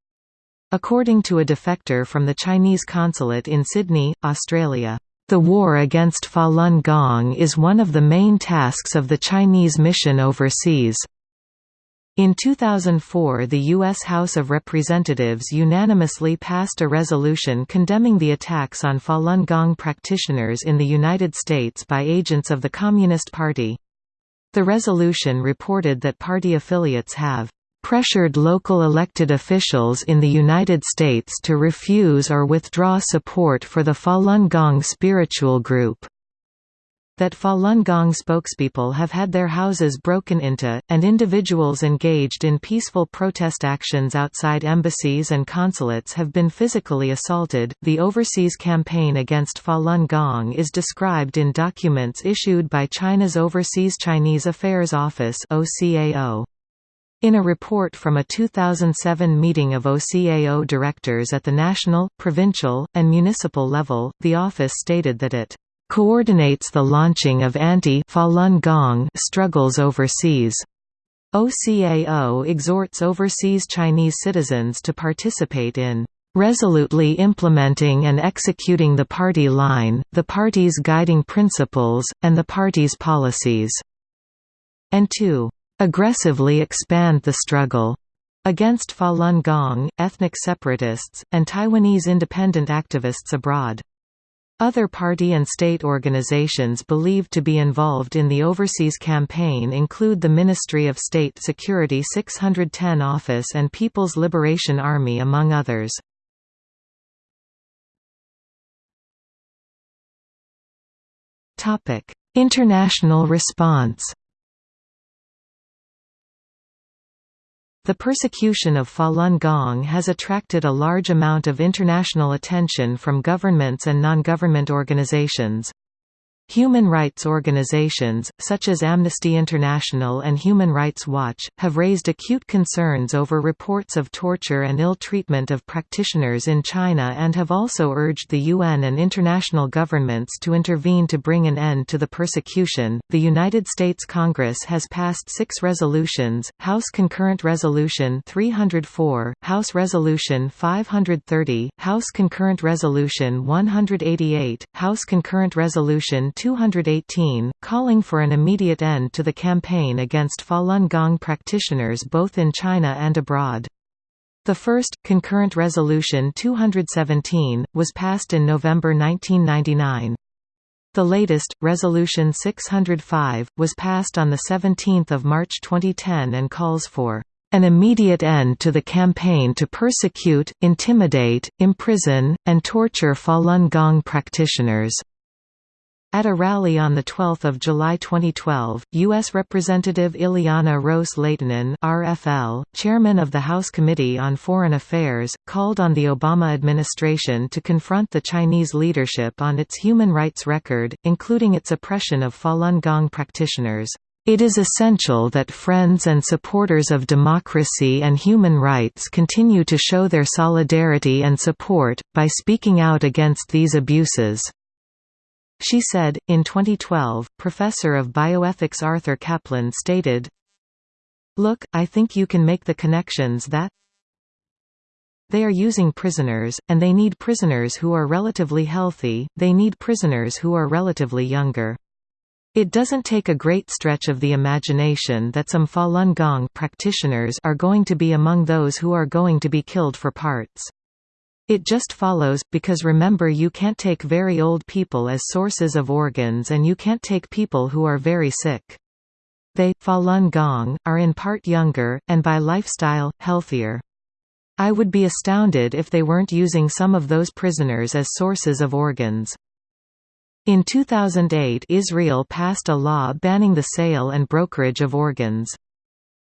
According to a defector from the Chinese consulate in Sydney, Australia, the war against Falun Gong is one of the main tasks of the Chinese mission overseas. In 2004 the U.S. House of Representatives unanimously passed a resolution condemning the attacks on Falun Gong practitioners in the United States by agents of the Communist Party. The resolution reported that party affiliates have pressured local elected officials in the United States to refuse or withdraw support for the Falun Gong spiritual group that Falun Gong spokespeople have had their houses broken into, and individuals engaged in peaceful protest actions outside embassies and consulates have been physically assaulted. The overseas campaign against Falun Gong is described in documents issued by China's Overseas Chinese Affairs Office (OCAO). In a report from a 2007 meeting of OCAO directors at the national, provincial, and municipal level, the office stated that it coordinates the launching of anti-Falun Gong struggles overseas. OCAO exhorts overseas Chinese citizens to participate in resolutely implementing and executing the party line, the party's guiding principles, and the party's policies, and to aggressively expand the struggle against Falun Gong, ethnic separatists, and Taiwanese independent activists abroad. Other party and state organizations believed to be involved in the overseas campaign include the Ministry of State Security 610 Office and People's Liberation Army among others. International response The persecution of Falun Gong has attracted a large amount of international attention from governments and non-government organizations. Human rights organizations, such as Amnesty International and Human Rights Watch, have raised acute concerns over reports of torture and ill treatment of practitioners in China and have also urged the UN and international governments to intervene to bring an end to the persecution. The United States Congress has passed six resolutions House Concurrent Resolution 304, House Resolution 530, House Concurrent Resolution 188, House Concurrent Resolution 218, calling for an immediate end to the campaign against Falun Gong practitioners both in China and abroad. The first, Concurrent Resolution 217, was passed in November 1999. The latest, Resolution 605, was passed on 17 March 2010 and calls for an immediate end to the campaign to persecute, intimidate, imprison, and torture Falun Gong practitioners. At a rally on 12 July 2012, U.S. Representative Ileana Ros-Lehtinen RFL, chairman of the House Committee on Foreign Affairs, called on the Obama administration to confront the Chinese leadership on its human rights record, including its oppression of Falun Gong practitioners. It is essential that friends and supporters of democracy and human rights continue to show their solidarity and support, by speaking out against these abuses. She said, in 2012, professor of bioethics Arthur Caplan stated, Look, I think you can make the connections that they are using prisoners, and they need prisoners who are relatively healthy, they need prisoners who are relatively younger. It doesn't take a great stretch of the imagination that some Falun Gong practitioners are going to be among those who are going to be killed for parts. It just follows, because remember you can't take very old people as sources of organs and you can't take people who are very sick. They, Falun Gong, are in part younger, and by lifestyle, healthier. I would be astounded if they weren't using some of those prisoners as sources of organs. In 2008 Israel passed a law banning the sale and brokerage of organs.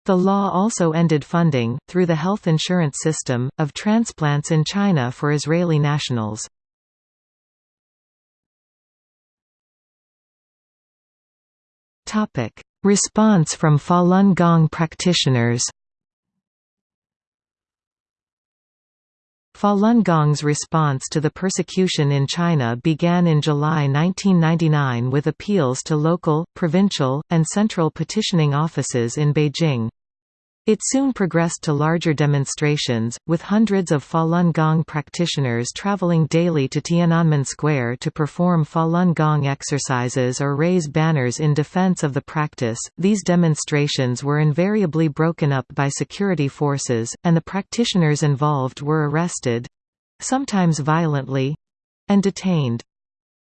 The law also ended funding, through the health insurance system, of transplants in China for Israeli nationals. Response from Falun Gong practitioners Falun Gong's response to the persecution in China began in July 1999 with appeals to local, provincial, and central petitioning offices in Beijing. It soon progressed to larger demonstrations, with hundreds of Falun Gong practitioners traveling daily to Tiananmen Square to perform Falun Gong exercises or raise banners in defense of the practice. These demonstrations were invariably broken up by security forces, and the practitioners involved were arrested sometimes violently and detained.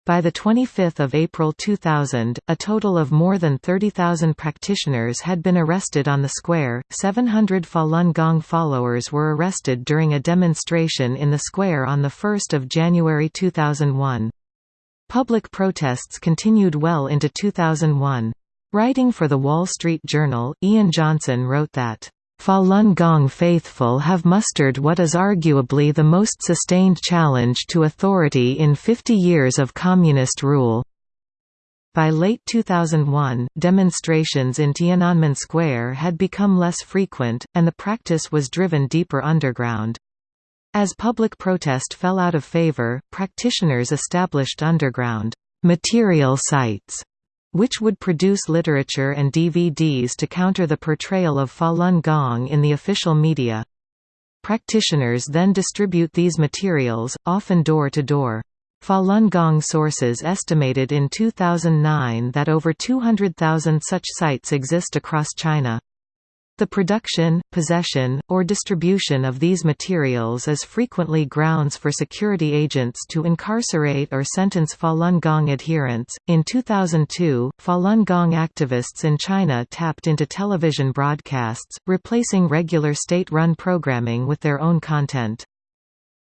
By 25 April 2000, a total of more than 30,000 practitioners had been arrested on the square. 700 Falun Gong followers were arrested during a demonstration in the square on 1 January 2001. Public protests continued well into 2001. Writing for The Wall Street Journal, Ian Johnson wrote that Falun Gong faithful have mustered what is arguably the most sustained challenge to authority in 50 years of communist rule. By late 2001, demonstrations in Tiananmen Square had become less frequent, and the practice was driven deeper underground. As public protest fell out of favor, practitioners established underground material sites which would produce literature and DVDs to counter the portrayal of Falun Gong in the official media. Practitioners then distribute these materials, often door to door. Falun Gong sources estimated in 2009 that over 200,000 such sites exist across China. The production, possession, or distribution of these materials is frequently grounds for security agents to incarcerate or sentence Falun Gong adherents. In 2002, Falun Gong activists in China tapped into television broadcasts, replacing regular state run programming with their own content.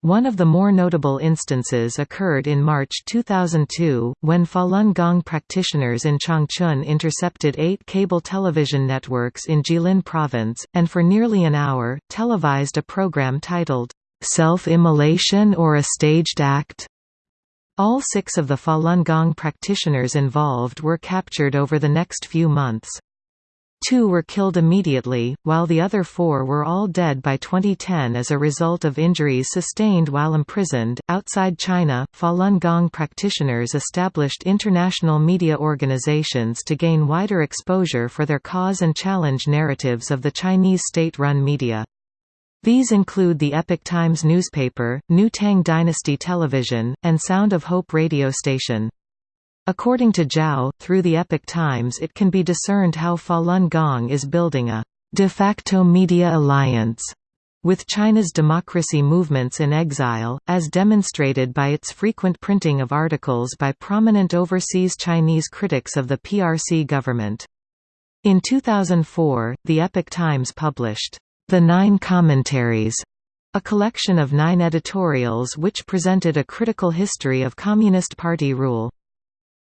One of the more notable instances occurred in March 2002, when Falun Gong practitioners in Changchun intercepted eight cable television networks in Jilin province, and for nearly an hour, televised a program titled, "'Self-Immolation or a Staged Act?' All six of the Falun Gong practitioners involved were captured over the next few months. Two were killed immediately, while the other four were all dead by 2010 as a result of injuries sustained while imprisoned. Outside China, Falun Gong practitioners established international media organizations to gain wider exposure for their cause and challenge narratives of the Chinese state run media. These include the Epoch Times newspaper, New Tang Dynasty Television, and Sound of Hope radio station. According to Zhao, through the Epoch Times it can be discerned how Falun Gong is building a de facto media alliance with China's democracy movements in exile, as demonstrated by its frequent printing of articles by prominent overseas Chinese critics of the PRC government. In 2004, the Epoch Times published, The Nine Commentaries, a collection of nine editorials which presented a critical history of Communist Party rule.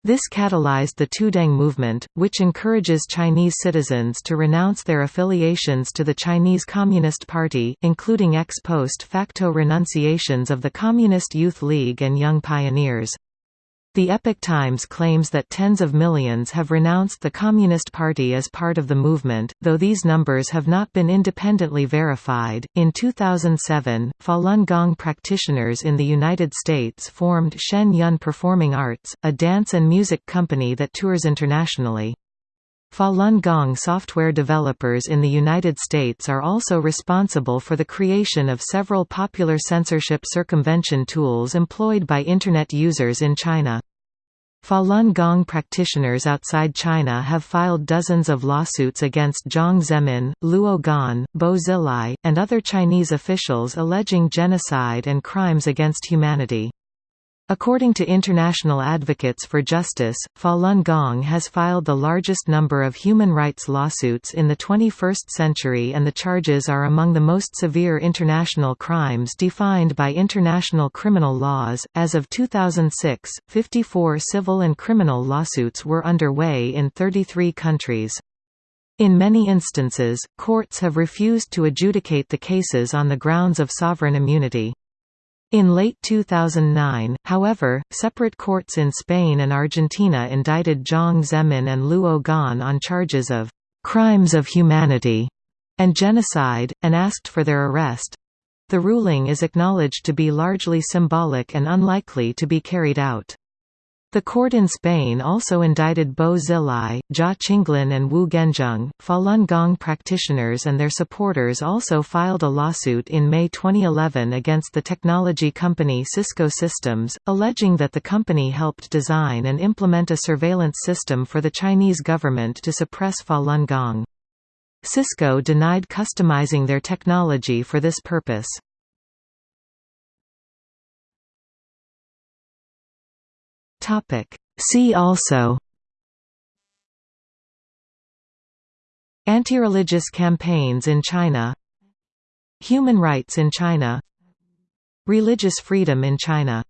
This catalyzed the Tuidang movement, which encourages Chinese citizens to renounce their affiliations to the Chinese Communist Party, including ex post facto renunciations of the Communist Youth League and Young Pioneers. The Epoch Times claims that tens of millions have renounced the Communist Party as part of the movement, though these numbers have not been independently verified. In 2007, Falun Gong practitioners in the United States formed Shen Yun Performing Arts, a dance and music company that tours internationally. Falun Gong software developers in the United States are also responsible for the creation of several popular censorship circumvention tools employed by Internet users in China. Falun Gong practitioners outside China have filed dozens of lawsuits against Jiang Zemin, Luo Gan, Bo Xilai, and other Chinese officials alleging genocide and crimes against humanity. According to International Advocates for Justice, Falun Gong has filed the largest number of human rights lawsuits in the 21st century and the charges are among the most severe international crimes defined by international criminal laws. As of 2006, 54 civil and criminal lawsuits were underway in 33 countries. In many instances, courts have refused to adjudicate the cases on the grounds of sovereign immunity. In late 2009, however, separate courts in Spain and Argentina indicted Jiang Zemin and Luo Gan on charges of «crimes of humanity» and genocide, and asked for their arrest. The ruling is acknowledged to be largely symbolic and unlikely to be carried out. The court in Spain also indicted Bo Xilai, Jia Qinglin and Wu Guanzheng. Falun Gong practitioners and their supporters also filed a lawsuit in May 2011 against the technology company Cisco Systems, alleging that the company helped design and implement a surveillance system for the Chinese government to suppress Falun Gong. Cisco denied customizing their technology for this purpose. See also Anti-religious campaigns in China Human rights in China Religious freedom in China